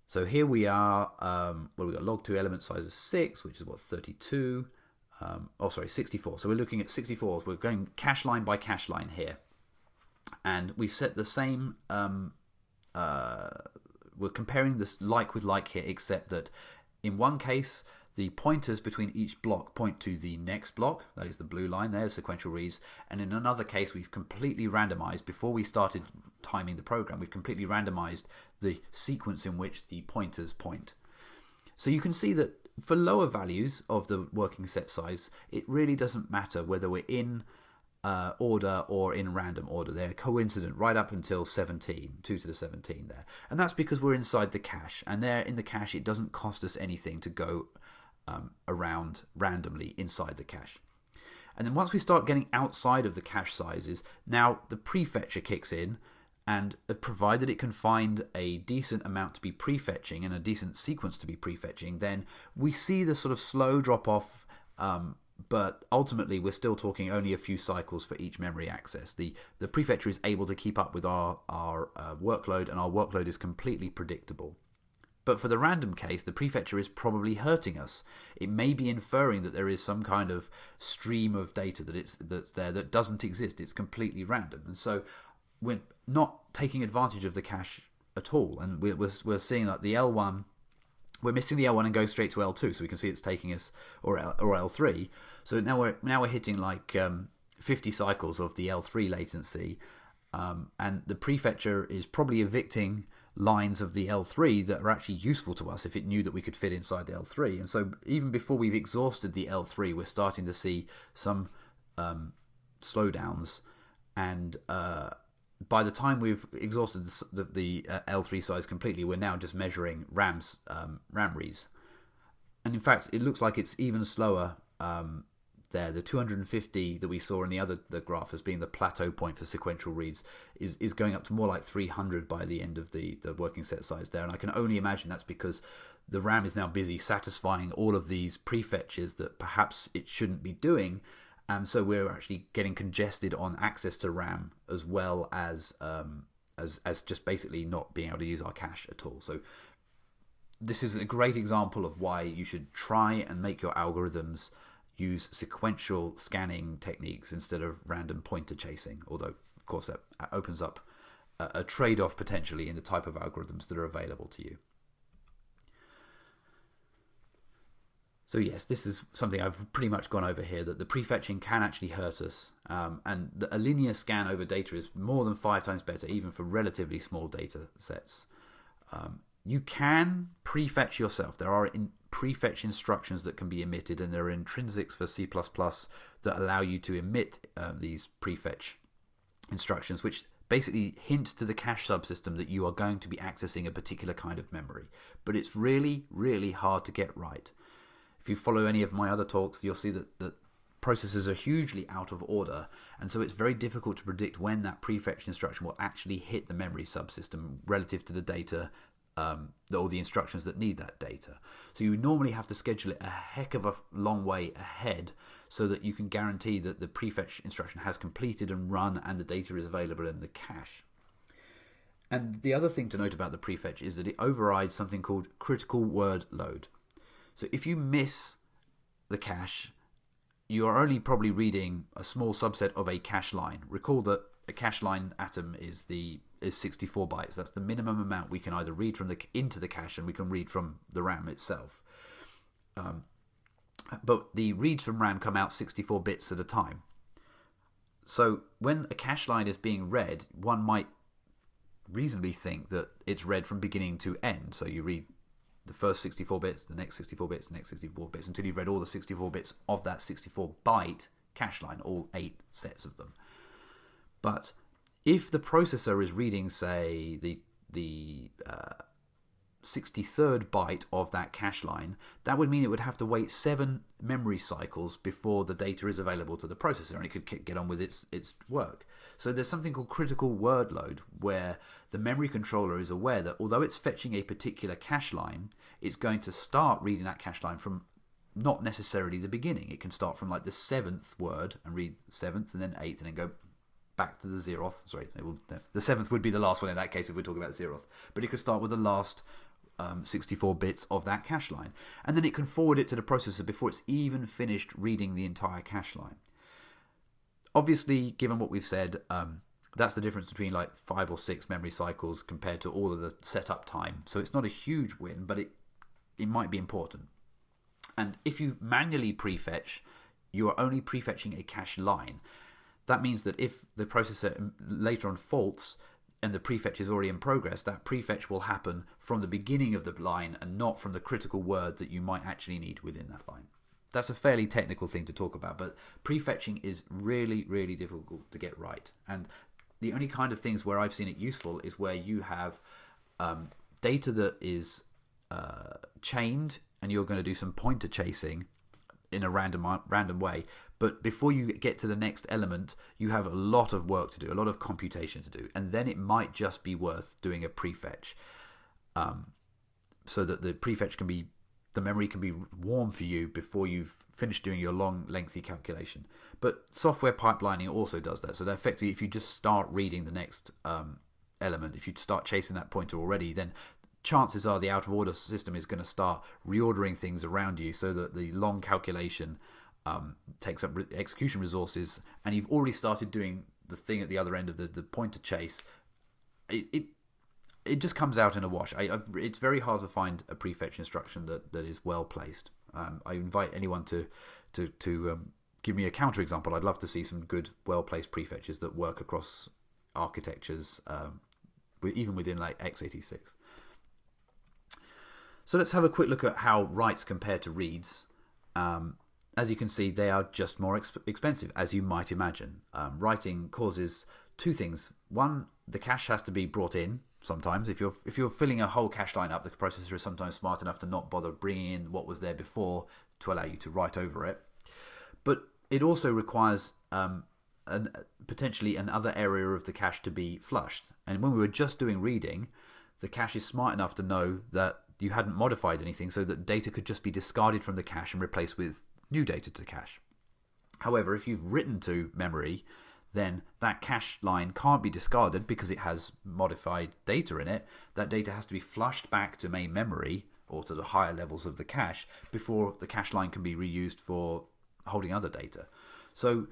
A: So here we are, um, well, we've got log2 element size of 6, which is what, 32 um, oh sorry 64 so we're looking at 64 we're going cache line by cache line here. And we've set the same um, uh, we're comparing this like with like here except that in one case the pointers between each block point to the next block that is the blue line there sequential reads and in another case we've completely randomized before we started timing the program we've completely randomized the sequence in which the pointers point so you can see that for lower values of the working set size, it really doesn't matter whether we're in uh, order or in random order. They're coincident right up until 17, 2 to the 17 there. And that's because we're inside the cache. And there in the cache, it doesn't cost us anything to go um, around randomly inside the cache. And then once we start getting outside of the cache sizes, now the prefetcher kicks in and provided it can find a decent amount to be prefetching and a decent sequence to be prefetching, then we see the sort of slow drop off. Um, but ultimately, we're still talking only a few cycles for each memory access. The the prefetcher is able to keep up with our our uh, workload, and our workload is completely predictable. But for the random case, the prefetcher is probably hurting us. It may be inferring that there is some kind of stream of data that it's that's there that doesn't exist. It's completely random, and so we're not taking advantage of the cache at all. And we're, we're, we're seeing like the L1, we're missing the L1 and go straight to L2, so we can see it's taking us, or, L, or L3. So now we're, now we're hitting like um, 50 cycles of the L3 latency. Um, and the prefetcher is probably evicting lines of the L3 that are actually useful to us if it knew that we could fit inside the L3. And so even before we've exhausted the L3, we're starting to see some um, slowdowns and uh, by the time we've exhausted the, the, the uh, L3 size completely, we're now just measuring RAM's um, RAM reads. And in fact, it looks like it's even slower um, there. The 250 that we saw in the other the graph as being the plateau point for sequential reads is, is going up to more like 300 by the end of the, the working set size there. And I can only imagine that's because the RAM is now busy satisfying all of these prefetches that perhaps it shouldn't be doing and so we're actually getting congested on access to RAM as well as um, as as just basically not being able to use our cache at all. So this is a great example of why you should try and make your algorithms use sequential scanning techniques instead of random pointer chasing. Although, of course, that opens up a, a trade off potentially in the type of algorithms that are available to you. So yes, this is something I've pretty much gone over here, that the prefetching can actually hurt us. Um, and a linear scan over data is more than five times better, even for relatively small data sets. Um, you can prefetch yourself. There are prefetch instructions that can be emitted, and there are intrinsics for C++ that allow you to emit um, these prefetch instructions, which basically hint to the cache subsystem that you are going to be accessing a particular kind of memory. But it's really, really hard to get right. If you follow any of my other talks, you'll see that, that processes are hugely out of order, and so it's very difficult to predict when that prefetch instruction will actually hit the memory subsystem relative to the data um, or the instructions that need that data. So you normally have to schedule it a heck of a long way ahead so that you can guarantee that the prefetch instruction has completed and run and the data is available in the cache. And the other thing to note about the prefetch is that it overrides something called critical word load. So if you miss the cache, you are only probably reading a small subset of a cache line. Recall that a cache line atom is the is 64 bytes. That's the minimum amount we can either read from the into the cache and we can read from the RAM itself. Um, but the reads from RAM come out 64 bits at a time. So when a cache line is being read, one might reasonably think that it's read from beginning to end. So you read the first 64 bits, the next 64 bits, the next 64 bits, until you've read all the 64 bits of that 64 byte cache line, all eight sets of them. But if the processor is reading, say, the the uh, 63rd byte of that cache line, that would mean it would have to wait seven memory cycles before the data is available to the processor and it could get on with its, its work. So there's something called critical word load where the memory controller is aware that although it's fetching a particular cache line, it's going to start reading that cache line from not necessarily the beginning. It can start from like the seventh word and read seventh and then eighth and then go back to the zeroth. Sorry, will, the seventh would be the last one in that case if we're talking about zeroth. But it could start with the last um, 64 bits of that cache line. And then it can forward it to the processor before it's even finished reading the entire cache line. Obviously, given what we've said, um, that's the difference between like five or six memory cycles compared to all of the setup time. So it's not a huge win, but it, it might be important. And if you manually prefetch, you are only prefetching a cache line. That means that if the processor later on faults, and the prefetch is already in progress, that prefetch will happen from the beginning of the line and not from the critical word that you might actually need within that line. That's a fairly technical thing to talk about, but prefetching is really, really difficult to get right. And the only kind of things where I've seen it useful is where you have um, data that is uh, chained and you're going to do some pointer chasing in a random random way but before you get to the next element, you have a lot of work to do, a lot of computation to do, and then it might just be worth doing a prefetch, um, so that the prefetch can be, the memory can be warm for you before you've finished doing your long, lengthy calculation. But software pipelining also does that. So that effectively, if you just start reading the next um, element, if you start chasing that pointer already, then chances are the out of order system is going to start reordering things around you so that the long calculation um, takes up re execution resources, and you've already started doing the thing at the other end of the, the pointer chase, it, it it just comes out in a wash. I, it's very hard to find a prefetch instruction that, that is well placed. Um, I invite anyone to to to um, give me a counter example. I'd love to see some good, well placed prefetches that work across architectures, um, even within like x86. So let's have a quick look at how writes compare to reads. Um, as you can see, they are just more exp expensive, as you might imagine. Um, writing causes two things. One, the cache has to be brought in sometimes. If you're if you're filling a whole cache line up, the processor is sometimes smart enough to not bother bringing in what was there before to allow you to write over it. But it also requires um, an, potentially another area of the cache to be flushed. And when we were just doing reading, the cache is smart enough to know that you hadn't modified anything so that data could just be discarded from the cache and replaced with new data to cache. However, if you've written to memory, then that cache line can't be discarded because it has modified data in it. That data has to be flushed back to main memory or to the higher levels of the cache before the cache line can be reused for holding other data. So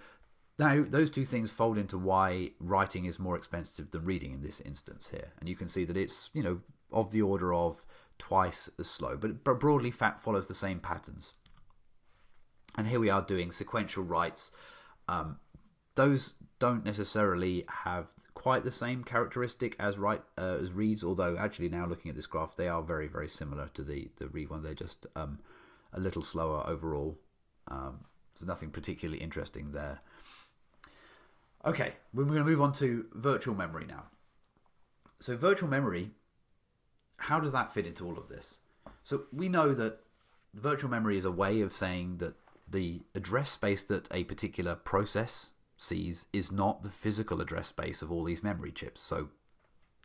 A: now those two things fold into why writing is more expensive than reading in this instance here. And you can see that it's, you know, of the order of twice as slow, but broadly FAT follows the same patterns. And here we are doing sequential writes. Um, those don't necessarily have quite the same characteristic as write uh, as reads, although actually now looking at this graph, they are very very similar to the the read ones. They're just um, a little slower overall. Um, so nothing particularly interesting there. Okay, we're going to move on to virtual memory now. So virtual memory, how does that fit into all of this? So we know that virtual memory is a way of saying that the address space that a particular process sees is not the physical address space of all these memory chips. So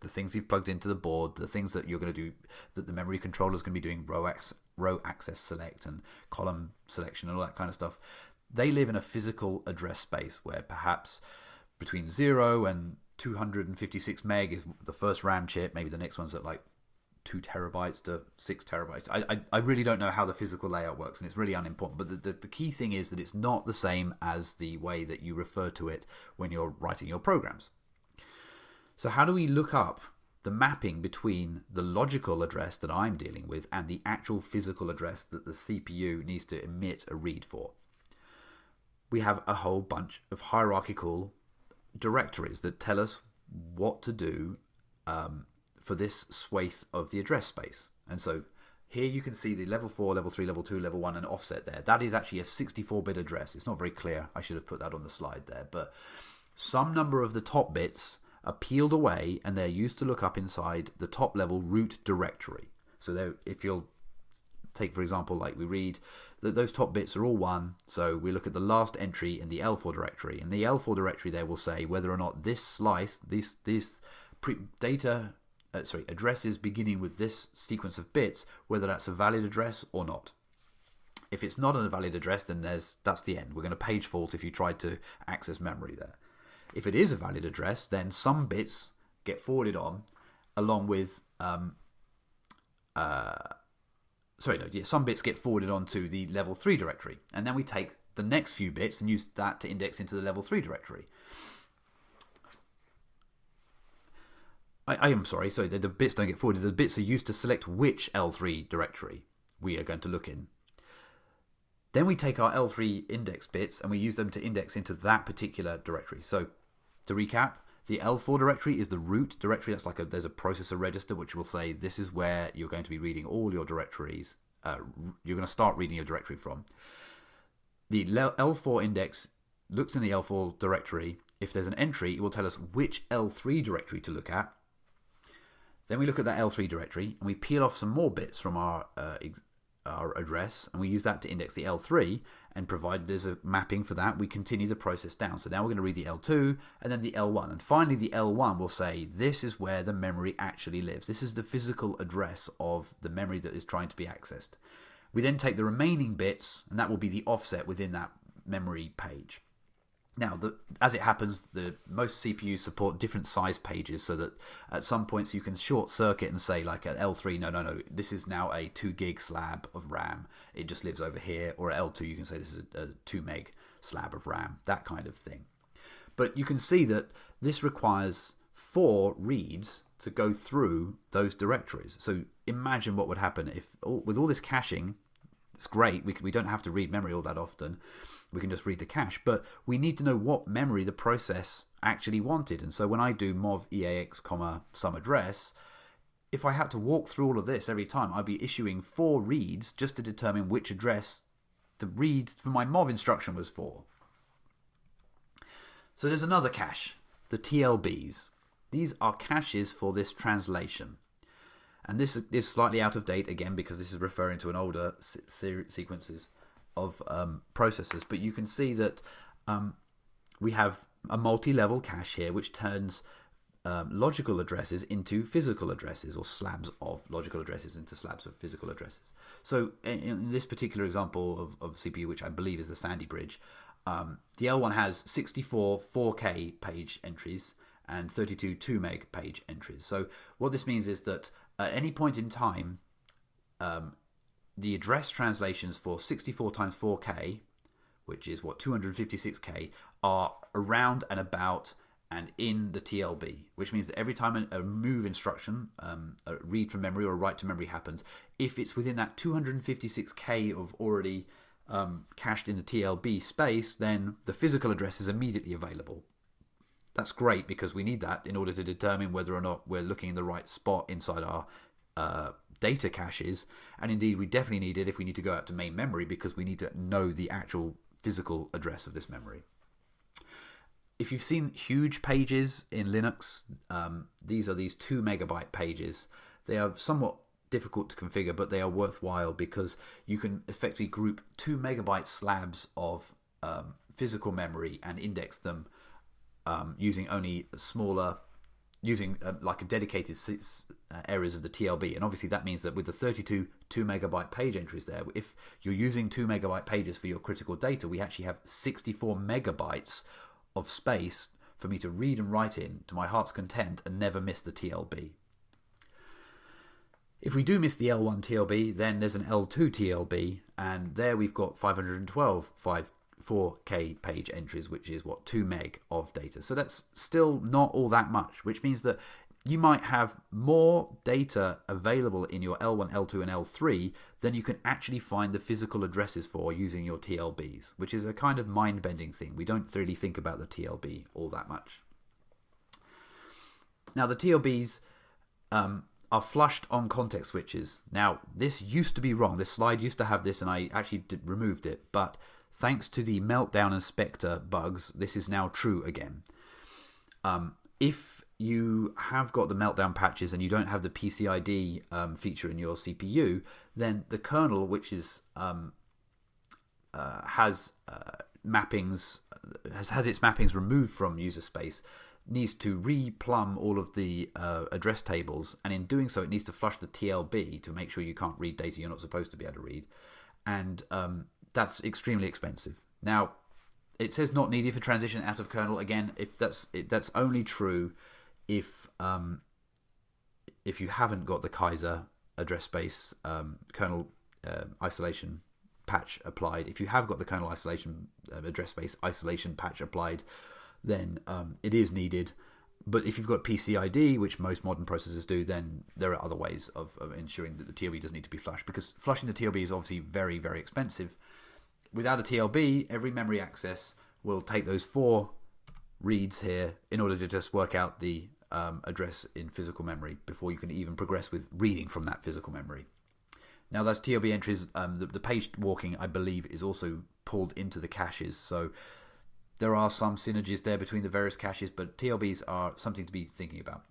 A: the things you've plugged into the board, the things that you're going to do, that the memory controller is going to be doing row, ac row access select and column selection and all that kind of stuff, they live in a physical address space where perhaps between 0 and 256 meg is the first RAM chip, maybe the next one's at like two terabytes to six terabytes. I, I, I, really don't know how the physical layout works, and it's really unimportant. But the, the, the, key thing is that it's not the same as the way that you refer to it when you're writing your programs. So, how do we look up the mapping between the logical address that I'm dealing with and the actual physical address that the CPU needs to emit a read for? We have a whole bunch of hierarchical directories that tell us what to do um, for this swath of the address space. And so here you can see the level 4, level 3, level 2, level 1 and offset there. That is actually a 64-bit address. It's not very clear. I should have put that on the slide there. But some number of the top bits are peeled away and they're used to look up inside the top level root directory. So if you'll take, for example, like we read that those top bits are all 1. So we look at the last entry in the L4 directory. And the L4 directory there will say whether or not this slice, this, this data uh, sorry, addresses beginning with this sequence of bits, whether that's a valid address or not. If it's not a valid address, then there's that's the end. We're going to page fault if you tried to access memory there. If it is a valid address, then some bits get forwarded on along with um, uh, sorry, no, yeah, some bits get forwarded onto the level 3 directory. And then we take the next few bits and use that to index into the level 3 directory. I, I am sorry, so the, the bits don't get forwarded. The bits are used to select which L3 directory we are going to look in. Then we take our L3 index bits and we use them to index into that particular directory. So to recap, the L4 directory is the root directory. That's like a, there's a processor register which will say this is where you're going to be reading all your directories. Uh, you're going to start reading your directory from. The L4 index looks in the L4 directory. If there's an entry, it will tell us which L3 directory to look at then we look at that L3 directory and we peel off some more bits from our uh, our address and we use that to index the L3 and provided there's a mapping for that we continue the process down. So now we're going to read the L2 and then the L1 and finally the L1 will say this is where the memory actually lives. This is the physical address of the memory that is trying to be accessed. We then take the remaining bits and that will be the offset within that memory page now, the, as it happens, the most CPUs support different size pages, so that at some points you can short circuit and say, like at L3, no, no, no, this is now a two gig slab of RAM. It just lives over here. Or at L2, you can say this is a, a two meg slab of RAM, that kind of thing. But you can see that this requires four reads to go through those directories. So imagine what would happen if, with all this caching, it's great. We, we don't have to read memory all that often we can just read the cache. But we need to know what memory the process actually wanted. And so when I do mov eax comma some address, if I had to walk through all of this every time, I'd be issuing four reads just to determine which address the read for my mov instruction was for. So there's another cache, the TLBs. These are caches for this translation. And this is slightly out of date again because this is referring to an older se sequences of um, processors, but you can see that um, we have a multi-level cache here, which turns um, logical addresses into physical addresses, or slabs of logical addresses into slabs of physical addresses. So in, in this particular example of, of CPU, which I believe is the Sandy Bridge, um, the L1 has 64 4K page entries and 32 2 meg page entries. So what this means is that at any point in time, um, the address translations for 64 times 4K, which is what 256K, are around and about and in the TLB, which means that every time a, move instruction, um, a read from memory or a write to memory happens, if it's within that 256K of already um, cached in the TLB space, then the physical address is immediately available. that's great because we need that in order to determine whether or not we're looking in the right spot inside our uh, data caches. And indeed, we definitely need it if we need to go out to main memory because we need to know the actual physical address of this memory. If you've seen huge pages in Linux, um, these are these two megabyte pages. They are somewhat difficult to configure, but they are worthwhile because you can effectively group two megabyte slabs of um, physical memory and index them um, using only smaller, using uh, like a dedicated uh, areas of the TLB. And obviously that means that with the 32 2 megabyte page entries there, if you're using 2 megabyte pages for your critical data, we actually have 64 megabytes of space for me to read and write in to my heart's content and never miss the TLB. If we do miss the L1 TLB, then there's an L2 TLB, and there we've got 512 5 4K page entries, which is what 2 meg of data. So that's still not all that much, which means that you might have more data available in your L1, L2, and L3 than you can actually find the physical addresses for using your TLBs, which is a kind of mind bending thing. We don't really think about the TLB all that much. Now, the TLBs um, are flushed on context switches. Now, this used to be wrong. This slide used to have this, and I actually did, removed it. But thanks to the Meltdown and Spectre bugs, this is now true again. Um, if you have got the Meltdown patches and you don't have the PCID um, feature in your CPU, then the kernel, which is um, uh, has uh, mappings, has had its mappings removed from user space, needs to replumb all of the uh, address tables, and in doing so, it needs to flush the TLB to make sure you can't read data you're not supposed to be able to read, and um, that's extremely expensive. Now, it says not needed for transition out of kernel. Again, if that's it, that's only true if um, if you haven't got the Kaiser address space um, kernel uh, isolation patch applied. If you have got the kernel isolation uh, address space isolation patch applied, then um, it is needed. But if you've got PCID, which most modern processors do, then there are other ways of, of ensuring that the TLB doesn't need to be flushed because flushing the TLB is obviously very, very expensive. Without a TLB, every memory access will take those four reads here in order to just work out the um, address in physical memory before you can even progress with reading from that physical memory. Now, those TLB entries, um, the, the page walking, I believe, is also pulled into the caches. So there are some synergies there between the various caches, but TLBs are something to be thinking about.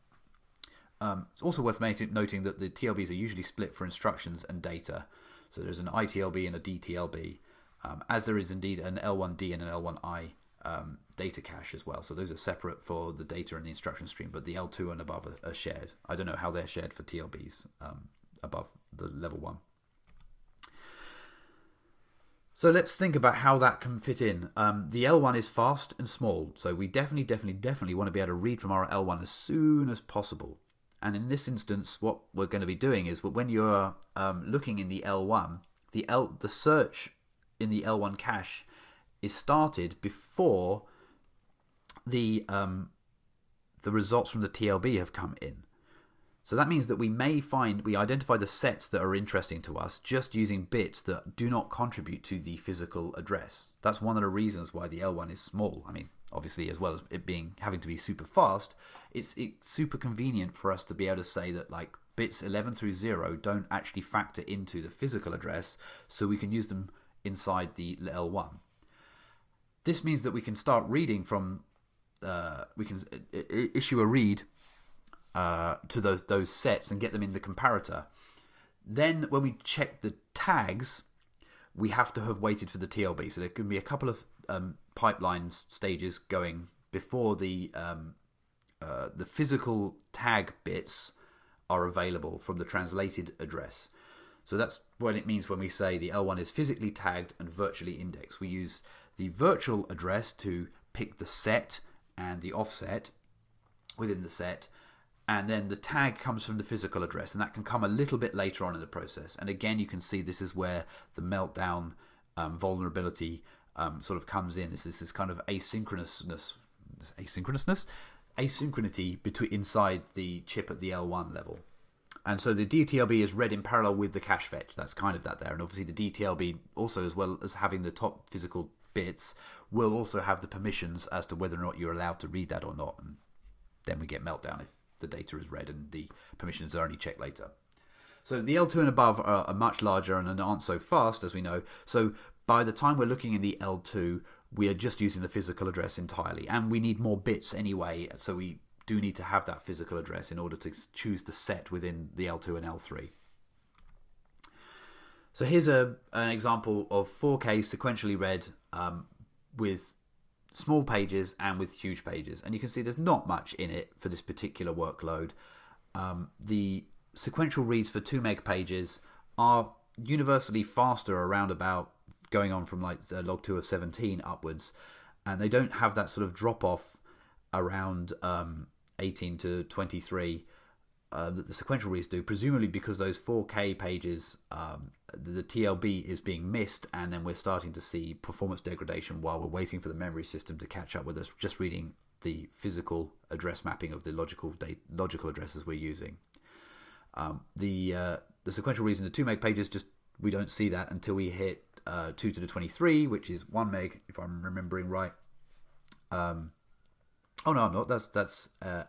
A: Um, it's also worth noting that the TLBs are usually split for instructions and data. So there's an ITLB and a DTLB, um, as there is indeed an L1D and an L1I um, data cache as well. So those are separate for the data and the instruction stream, but the L2 and above are, are shared. I don't know how they're shared for TLBs um, above the level one. So let's think about how that can fit in. Um, the L1 is fast and small, so we definitely, definitely, definitely want to be able to read from our L1 as soon as possible. And in this instance, what we're going to be doing is when you're um, looking in the L1, the L the search in the L1 cache is started before the um, the results from the TLB have come in. So that means that we may find we identify the sets that are interesting to us just using bits that do not contribute to the physical address. That's one of the reasons why the L1 is small. I mean, obviously, as well as it being having to be super fast, it's it's super convenient for us to be able to say that like bits 11 through 0 don't actually factor into the physical address, so we can use them inside the L1. This means that we can start reading from, uh, we can issue a read uh, to those those sets and get them in the comparator. Then when we check the tags, we have to have waited for the TLB. So there can be a couple of um, pipelines stages going before the um, uh, the physical tag bits are available from the translated address. So that's what it means when we say the L1 is physically tagged and virtually indexed. We use the virtual address to pick the set and the offset within the set, and then the tag comes from the physical address, and that can come a little bit later on in the process. And again, you can see this is where the meltdown um, vulnerability um, sort of comes in. This is this kind of asynchronousness, asynchronousness, asynchronity between inside the chip at the L1 level. And so the DTLB is read in parallel with the cache fetch. That's kind of that there. And obviously the DTLB also, as well as having the top physical bits will also have the permissions as to whether or not you're allowed to read that or not. And then we get meltdown if the data is read and the permissions are only checked later. So the L2 and above are, are much larger and aren't so fast, as we know. So by the time we're looking in the L2, we are just using the physical address entirely. And we need more bits anyway, so we do need to have that physical address in order to choose the set within the L2 and L3. So here's a, an example of 4K sequentially read um, with small pages and with huge pages. And you can see there's not much in it for this particular workload. Um, the sequential reads for 2 meg pages are universally faster around about going on from like uh, log 2 of 17 upwards. And they don't have that sort of drop off around um, 18 to 23 uh, that the sequential reads do, presumably because those 4K pages, um, the TLB is being missed, and then we're starting to see performance degradation while we're waiting for the memory system to catch up with us, just reading the physical address mapping of the logical logical addresses we're using. Um, the uh, the sequential reads in the 2 meg pages just we don't see that until we hit uh, 2 to the 23, which is 1 meg, if I'm remembering right. Um, oh no, I'm not. That's that's uh,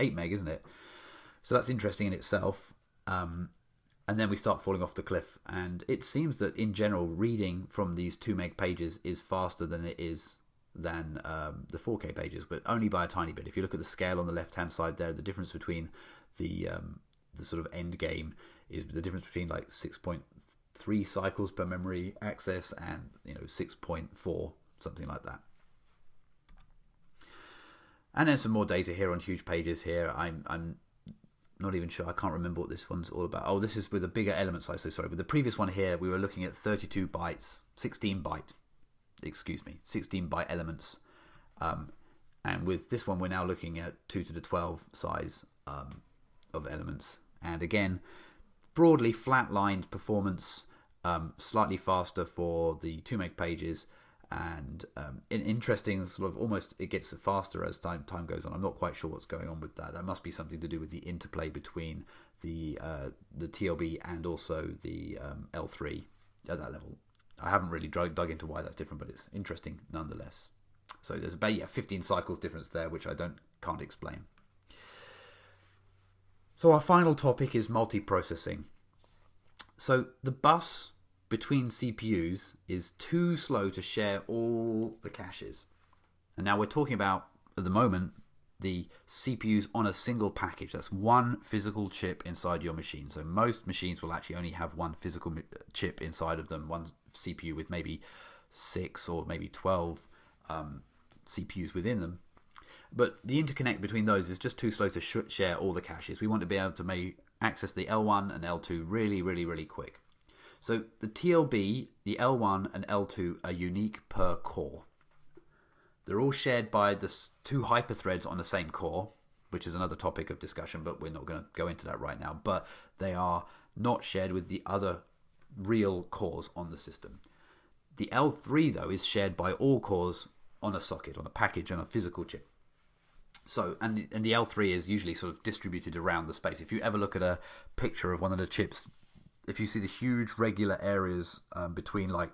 A: 8 meg, isn't it? So that's interesting in itself. Um, and then we start falling off the cliff. And it seems that in general, reading from these 2 meg pages is faster than it is than um, the 4K pages, but only by a tiny bit. If you look at the scale on the left hand side there, the difference between the um, the sort of end game is the difference between like 6.3 cycles per memory access and you know 6.4 something like that. And then some more data here on huge pages here. I'm I'm not even sure. I can't remember what this one's all about. Oh, this is with a bigger element size. So sorry. With the previous one here, we were looking at 32 bytes, 16 byte, excuse me, 16 byte elements. Um, and with this one, we're now looking at 2 to the 12 size um, of elements. And again, broadly flat-lined performance, um, slightly faster for the 2 meg pages, and um, interesting sort of almost it gets faster as time time goes on. I'm not quite sure what's going on with that. That must be something to do with the interplay between the uh, the TLB and also the um, L3 at that level. I haven't really dug, dug into why that's different, but it's interesting nonetheless. So there's about yeah 15 cycles difference there, which I don't can't explain. So our final topic is multiprocessing. So the bus between CPUs is too slow to share all the caches. And now we're talking about, at the moment, the CPUs on a single package. That's one physical chip inside your machine. So most machines will actually only have one physical chip inside of them, one CPU with maybe six or maybe 12 um, CPUs within them. But the interconnect between those is just too slow to share all the caches. We want to be able to make access the L1 and L2 really, really, really quick. So the TLB, the L1 and L2 are unique per core. They're all shared by the two hyperthreads on the same core, which is another topic of discussion, but we're not going to go into that right now. But they are not shared with the other real cores on the system. The L3, though, is shared by all cores on a socket, on a package, on a physical chip. So, and, and the L3 is usually sort of distributed around the space. If you ever look at a picture of one of the chips if you see the huge regular areas um, between like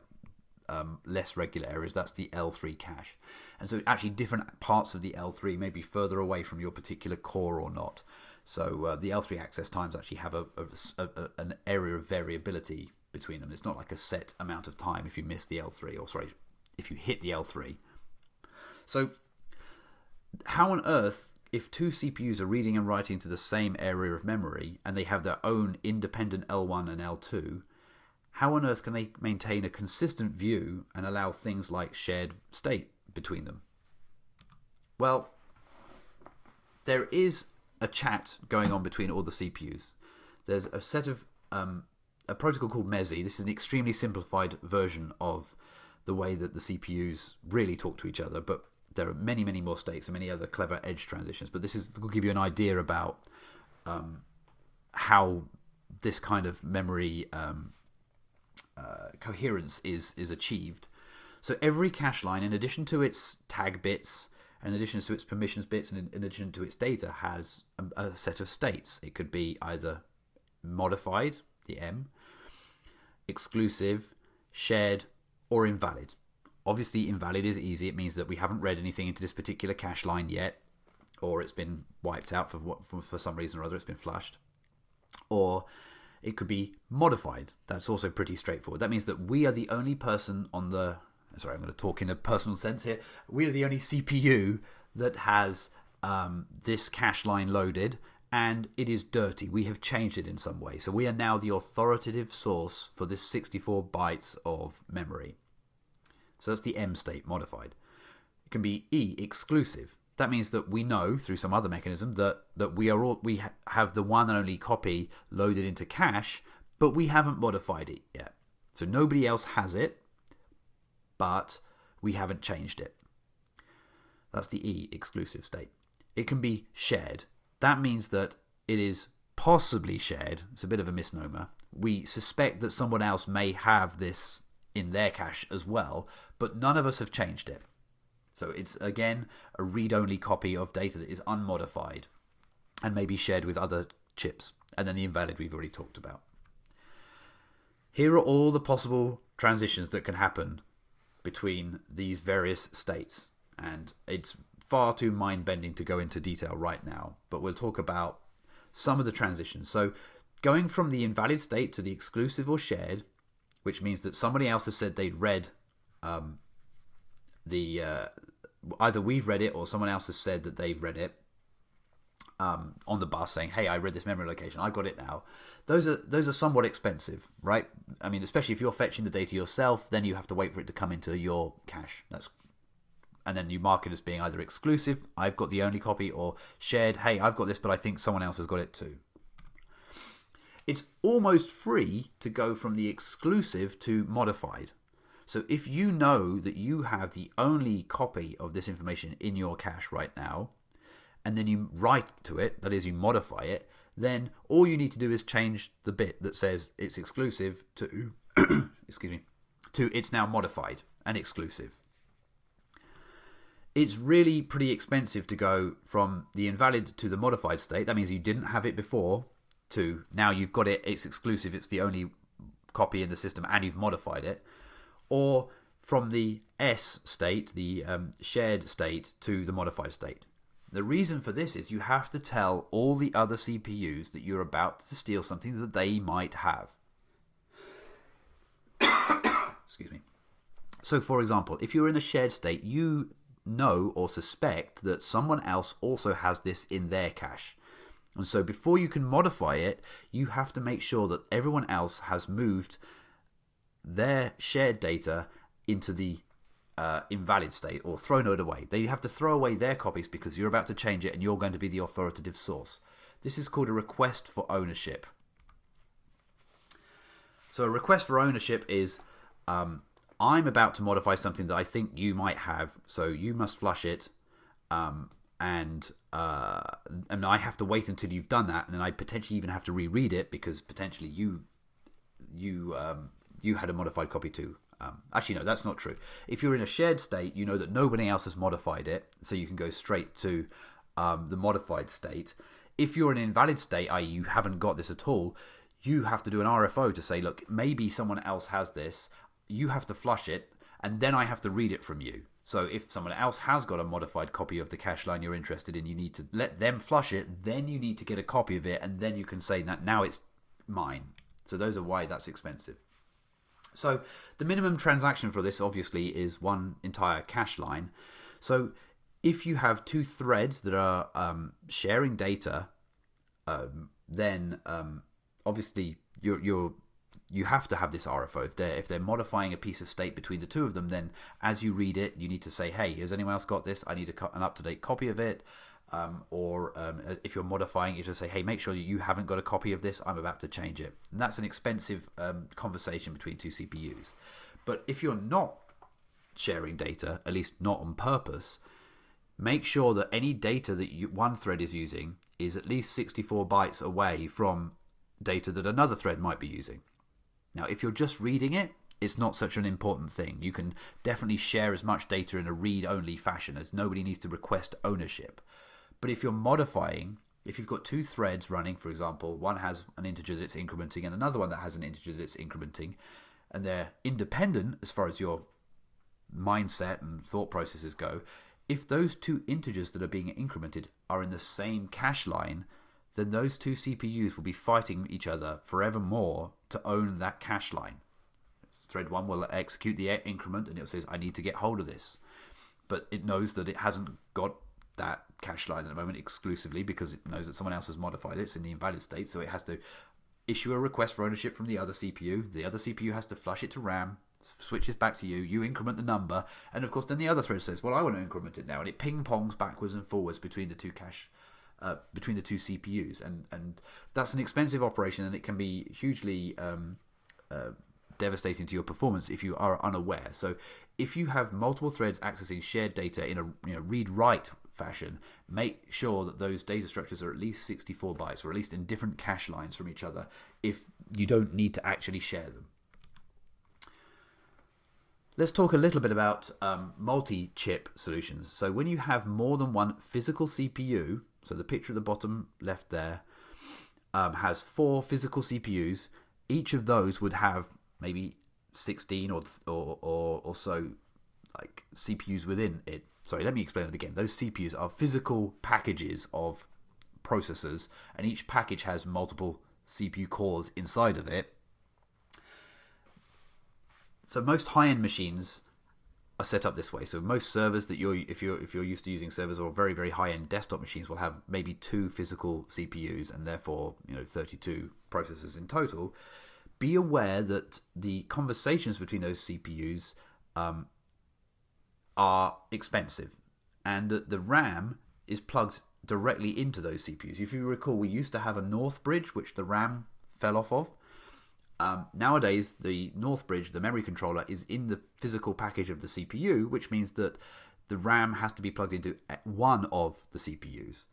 A: um, less regular areas, that's the L3 cache. And so actually different parts of the L3 may be further away from your particular core or not. So uh, the L3 access times actually have a, a, a, an area of variability between them. It's not like a set amount of time if you miss the L3, or sorry, if you hit the L3. So how on earth if two CPUs are reading and writing to the same area of memory and they have their own independent L1 and L2, how on earth can they maintain a consistent view and allow things like shared state between them? Well, there is a chat going on between all the CPUs. There's a set of um, a protocol called MESI. This is an extremely simplified version of the way that the CPUs really talk to each other, but there are many, many more states and many other clever edge transitions. But this is will give you an idea about um, how this kind of memory um, uh, coherence is is achieved. So every cache line, in addition to its tag bits, in addition to its permissions bits, and in, in addition to its data, has a, a set of states. It could be either modified, the M, exclusive, shared, or invalid obviously invalid is easy. It means that we haven't read anything into this particular cache line yet, or it's been wiped out for for, for some reason or other. It's been flushed, or it could be modified. That's also pretty straightforward. That means that we are the only person on the sorry, I'm going to talk in a personal sense here. We are the only CPU that has um, this cache line loaded and it is dirty. We have changed it in some way. So we are now the authoritative source for this 64 bytes of memory. So that's the M state modified. It can be E exclusive. That means that we know through some other mechanism that that we are all we ha have the one and only copy loaded into cache, but we haven't modified it yet. So nobody else has it, but we haven't changed it. That's the E exclusive state. It can be shared. That means that it is possibly shared. It's a bit of a misnomer. We suspect that someone else may have this in their cache as well, but none of us have changed it. So it's again a read only copy of data that is unmodified and may be shared with other chips. And then the invalid we've already talked about. Here are all the possible transitions that can happen between these various states. And it's far too mind bending to go into detail right now, but we'll talk about some of the transitions. So, going from the invalid state to the exclusive or shared, which means that somebody else has said they'd read um, the uh, either we've read it or someone else has said that they've read it um, on the bus saying, "Hey, I read this memory location. I got it now." Those are those are somewhat expensive, right? I mean, especially if you're fetching the data yourself, then you have to wait for it to come into your cache. That's and then you mark it as being either exclusive, I've got the only copy, or shared, hey, I've got this, but I think someone else has got it too. It's almost free to go from the exclusive to modified. So if you know that you have the only copy of this information in your cache right now, and then you write to it, that is, you modify it, then all you need to do is change the bit that says it's exclusive to, excuse me, to it's now modified and exclusive it's really pretty expensive to go from the invalid to the modified state. That means you didn't have it before to now you've got it, it's exclusive, it's the only copy in the system, and you've modified it. Or from the S state, the um, shared state, to the modified state. The reason for this is you have to tell all the other CPUs that you're about to steal something that they might have. Excuse me. So, for example, if you're in a shared state, you know or suspect that someone else also has this in their cache. And so before you can modify it, you have to make sure that everyone else has moved their shared data into the uh, invalid state or thrown it away. They have to throw away their copies because you're about to change it and you're going to be the authoritative source. This is called a request for ownership. So a request for ownership is um, I'm about to modify something that I think you might have, so you must flush it, um, and uh, and I have to wait until you've done that, and then I potentially even have to reread it because potentially you you um, you had a modified copy too. Um, actually, no, that's not true. If you're in a shared state, you know that nobody else has modified it, so you can go straight to um, the modified state. If you're in an invalid state, i.e., you haven't got this at all, you have to do an RFO to say, look, maybe someone else has this you have to flush it, and then I have to read it from you. So if someone else has got a modified copy of the cache line you're interested in, you need to let them flush it. Then you need to get a copy of it, and then you can say that now it's mine. So those are why that's expensive. So the minimum transaction for this obviously is one entire cache line. So if you have two threads that are um, sharing data, um, then um, obviously you're you have to have this RFO. If they're if they're modifying a piece of state between the two of them, then as you read it, you need to say, "Hey, has anyone else got this? I need a, an up to date copy of it." Um, or um, if you're modifying, you just say, "Hey, make sure you haven't got a copy of this. I'm about to change it." And that's an expensive um, conversation between two CPUs. But if you're not sharing data, at least not on purpose, make sure that any data that you, one thread is using is at least 64 bytes away from data that another thread might be using. Now, if you're just reading it, it's not such an important thing. You can definitely share as much data in a read only fashion as nobody needs to request ownership. But if you're modifying, if you've got two threads running, for example, one has an integer that it's incrementing and another one that has an integer that it's incrementing, and they're independent as far as your mindset and thought processes go, if those two integers that are being incremented are in the same cache line, then those two CPUs will be fighting each other forevermore to own that cache line. Thread 1 will execute the increment and it says, I need to get hold of this. But it knows that it hasn't got that cache line at the moment exclusively because it knows that someone else has modified it. It's in the invalid state, so it has to issue a request for ownership from the other CPU. The other CPU has to flush it to RAM, switches back to you, you increment the number, and of course then the other thread says, well, I want to increment it now, and it ping pongs backwards and forwards between the two cache. Uh, between the two CPUs, and and that's an expensive operation, and it can be hugely um, uh, devastating to your performance if you are unaware. So, if you have multiple threads accessing shared data in a you know, read-write fashion, make sure that those data structures are at least 64 bytes, or at least in different cache lines from each other, if you don't need to actually share them. Let's talk a little bit about um, multi-chip solutions. So when you have more than one physical CPU, so the picture at the bottom left there um, has four physical CPUs. Each of those would have maybe 16 or, or, or, or so like CPUs within it. Sorry, let me explain it again. Those CPUs are physical packages of processors, and each package has multiple CPU cores inside of it so most high-end machines are set up this way. So most servers that you're if you're if you're used to using servers or very very high-end desktop machines will have maybe two physical CPUs and therefore you know 32 processors in total. Be aware that the conversations between those CPUs um, are expensive, and that the RAM is plugged directly into those CPUs. If you recall, we used to have a North bridge which the RAM fell off of. Um, nowadays, the North Bridge, the memory controller, is in the physical package of the CPU, which means that the RAM has to be plugged into one of the CPUs.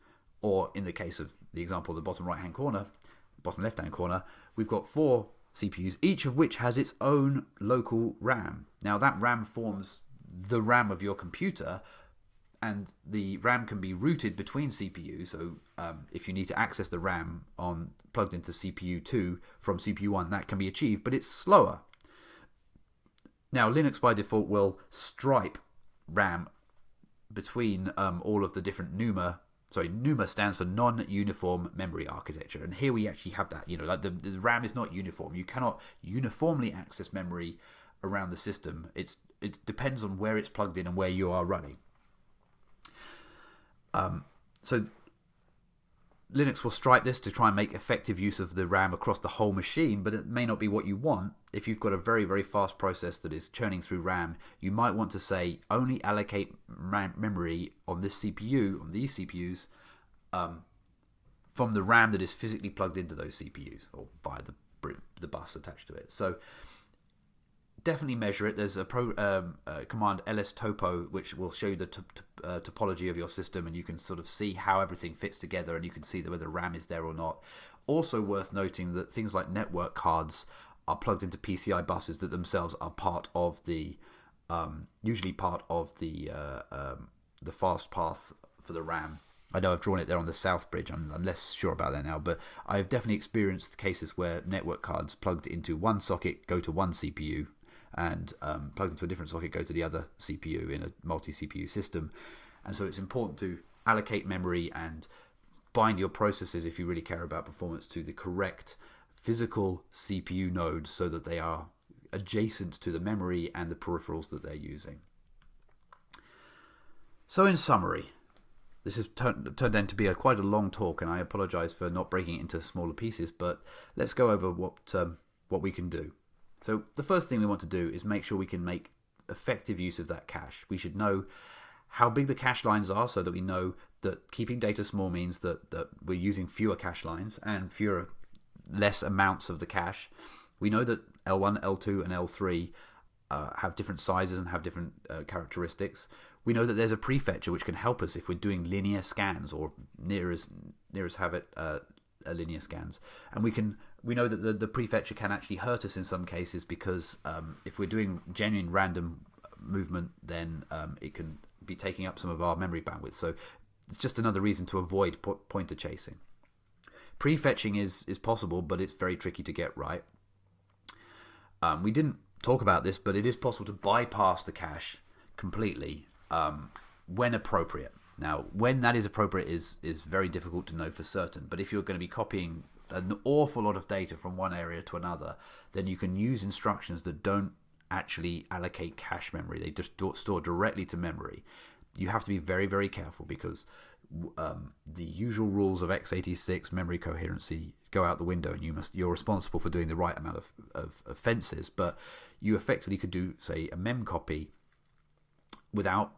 A: Or in the case of the example, the bottom right hand corner, bottom left hand corner, we've got four CPUs, each of which has its own local RAM. Now, that RAM forms the RAM of your computer, and the RAM can be routed between CPUs. So um, if you need to access the RAM on plugged into CPU 2 from CPU 1, that can be achieved, but it's slower. Now Linux by default will stripe RAM between um, all of the different NUMA. Sorry, NUMA stands for non-uniform memory architecture, and here we actually have that. You know, like the, the RAM is not uniform. You cannot uniformly access memory around the system. It's it depends on where it's plugged in and where you are running. Um, so Linux will stripe this to try and make effective use of the RAM across the whole machine, but it may not be what you want. If you've got a very, very fast process that is churning through RAM, you might want to say only allocate memory on this CPU, on these CPUs, um, from the RAM that is physically plugged into those CPUs or via the, the bus attached to it. So definitely measure it. There's a pro, um, uh, command lstopo which will show you the uh, topology of your system, and you can sort of see how everything fits together, and you can see whether RAM is there or not. Also worth noting that things like network cards are plugged into PCI buses that themselves are part of the um, usually part of the uh, um, the fast path for the RAM. I know I've drawn it there on the south bridge. I'm, I'm, less sure about that now, but I've definitely experienced cases where network cards plugged into one socket go to one CPU and um, into a different socket go to the other CPU in a multi CPU system. And so it's important to allocate memory and bind your processes if you really care about performance to the correct physical CPU nodes so that they are adjacent to the memory and the peripherals that they're using. So, in summary, this has turned, turned out to be a quite a long talk, and I apologise for not breaking it into smaller pieces. But let's go over what um, what we can do. So the first thing we want to do is make sure we can make effective use of that cache. We should know how big the cache lines are so that we know that keeping data small means that, that we're using fewer cache lines and fewer less amounts of the cache. We know that L1, L2, and L3 uh, have different sizes and have different uh, characteristics. We know that there's a prefetcher which can help us if we're doing linear scans or near as near as have it uh, linear scans, and we can we know that the, the prefetcher can actually hurt us in some cases because um, if we're doing genuine random movement, then um, it can be taking up some of our memory bandwidth. So it's just another reason to avoid po pointer chasing. Prefetching is is possible, but it's very tricky to get right. Um, we didn't talk about this, but it is possible to bypass the cache completely um, when appropriate. Now, when that is appropriate is is very difficult to know for certain. But if you're going to be copying an awful lot of data from one area to another, then you can use instructions that don't actually allocate cache memory. They just store directly to memory. You have to be very, very careful because um, the usual rules of x86 memory coherency go out the window, and you must you're responsible for doing the right amount of, of offenses. But you effectively could do, say, a mem copy without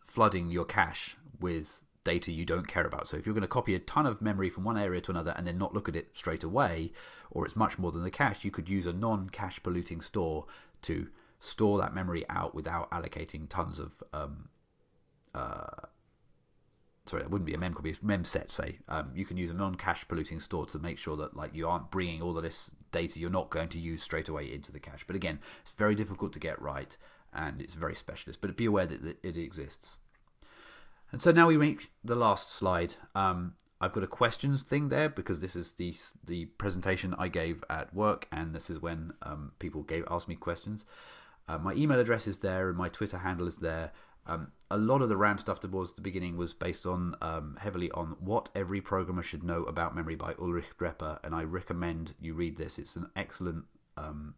A: flooding your cache with data you don't care about. So if you're going to copy a ton of memory from one area to another and then not look at it straight away, or it's much more than the cache, you could use a non-cache polluting store to store that memory out without allocating tons of um, uh, sorry, it wouldn't be a mem copy, mem set, say. Um, you can use a non-cache polluting store to make sure that like you aren't bringing all of this data you're not going to use straight away into the cache. But again, it's very difficult to get right and it's very specialist, but be aware that it exists. And so now we make the last slide. Um, I've got a questions thing there because this is the the presentation I gave at work, and this is when um, people gave asked me questions. Uh, my email address is there, and my Twitter handle is there. Um, a lot of the RAM stuff towards the beginning was based on um, heavily on what every programmer should know about memory by Ulrich Drepper, and I recommend you read this. It's an excellent um,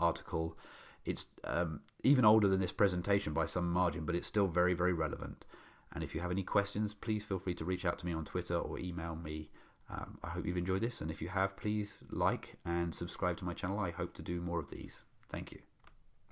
A: article. It's um, even older than this presentation by some margin, but it's still very, very relevant. And if you have any questions, please feel free to reach out to me on Twitter or email me. Um, I hope you've enjoyed this, and if you have, please like and subscribe to my channel. I hope to do more of these. Thank you.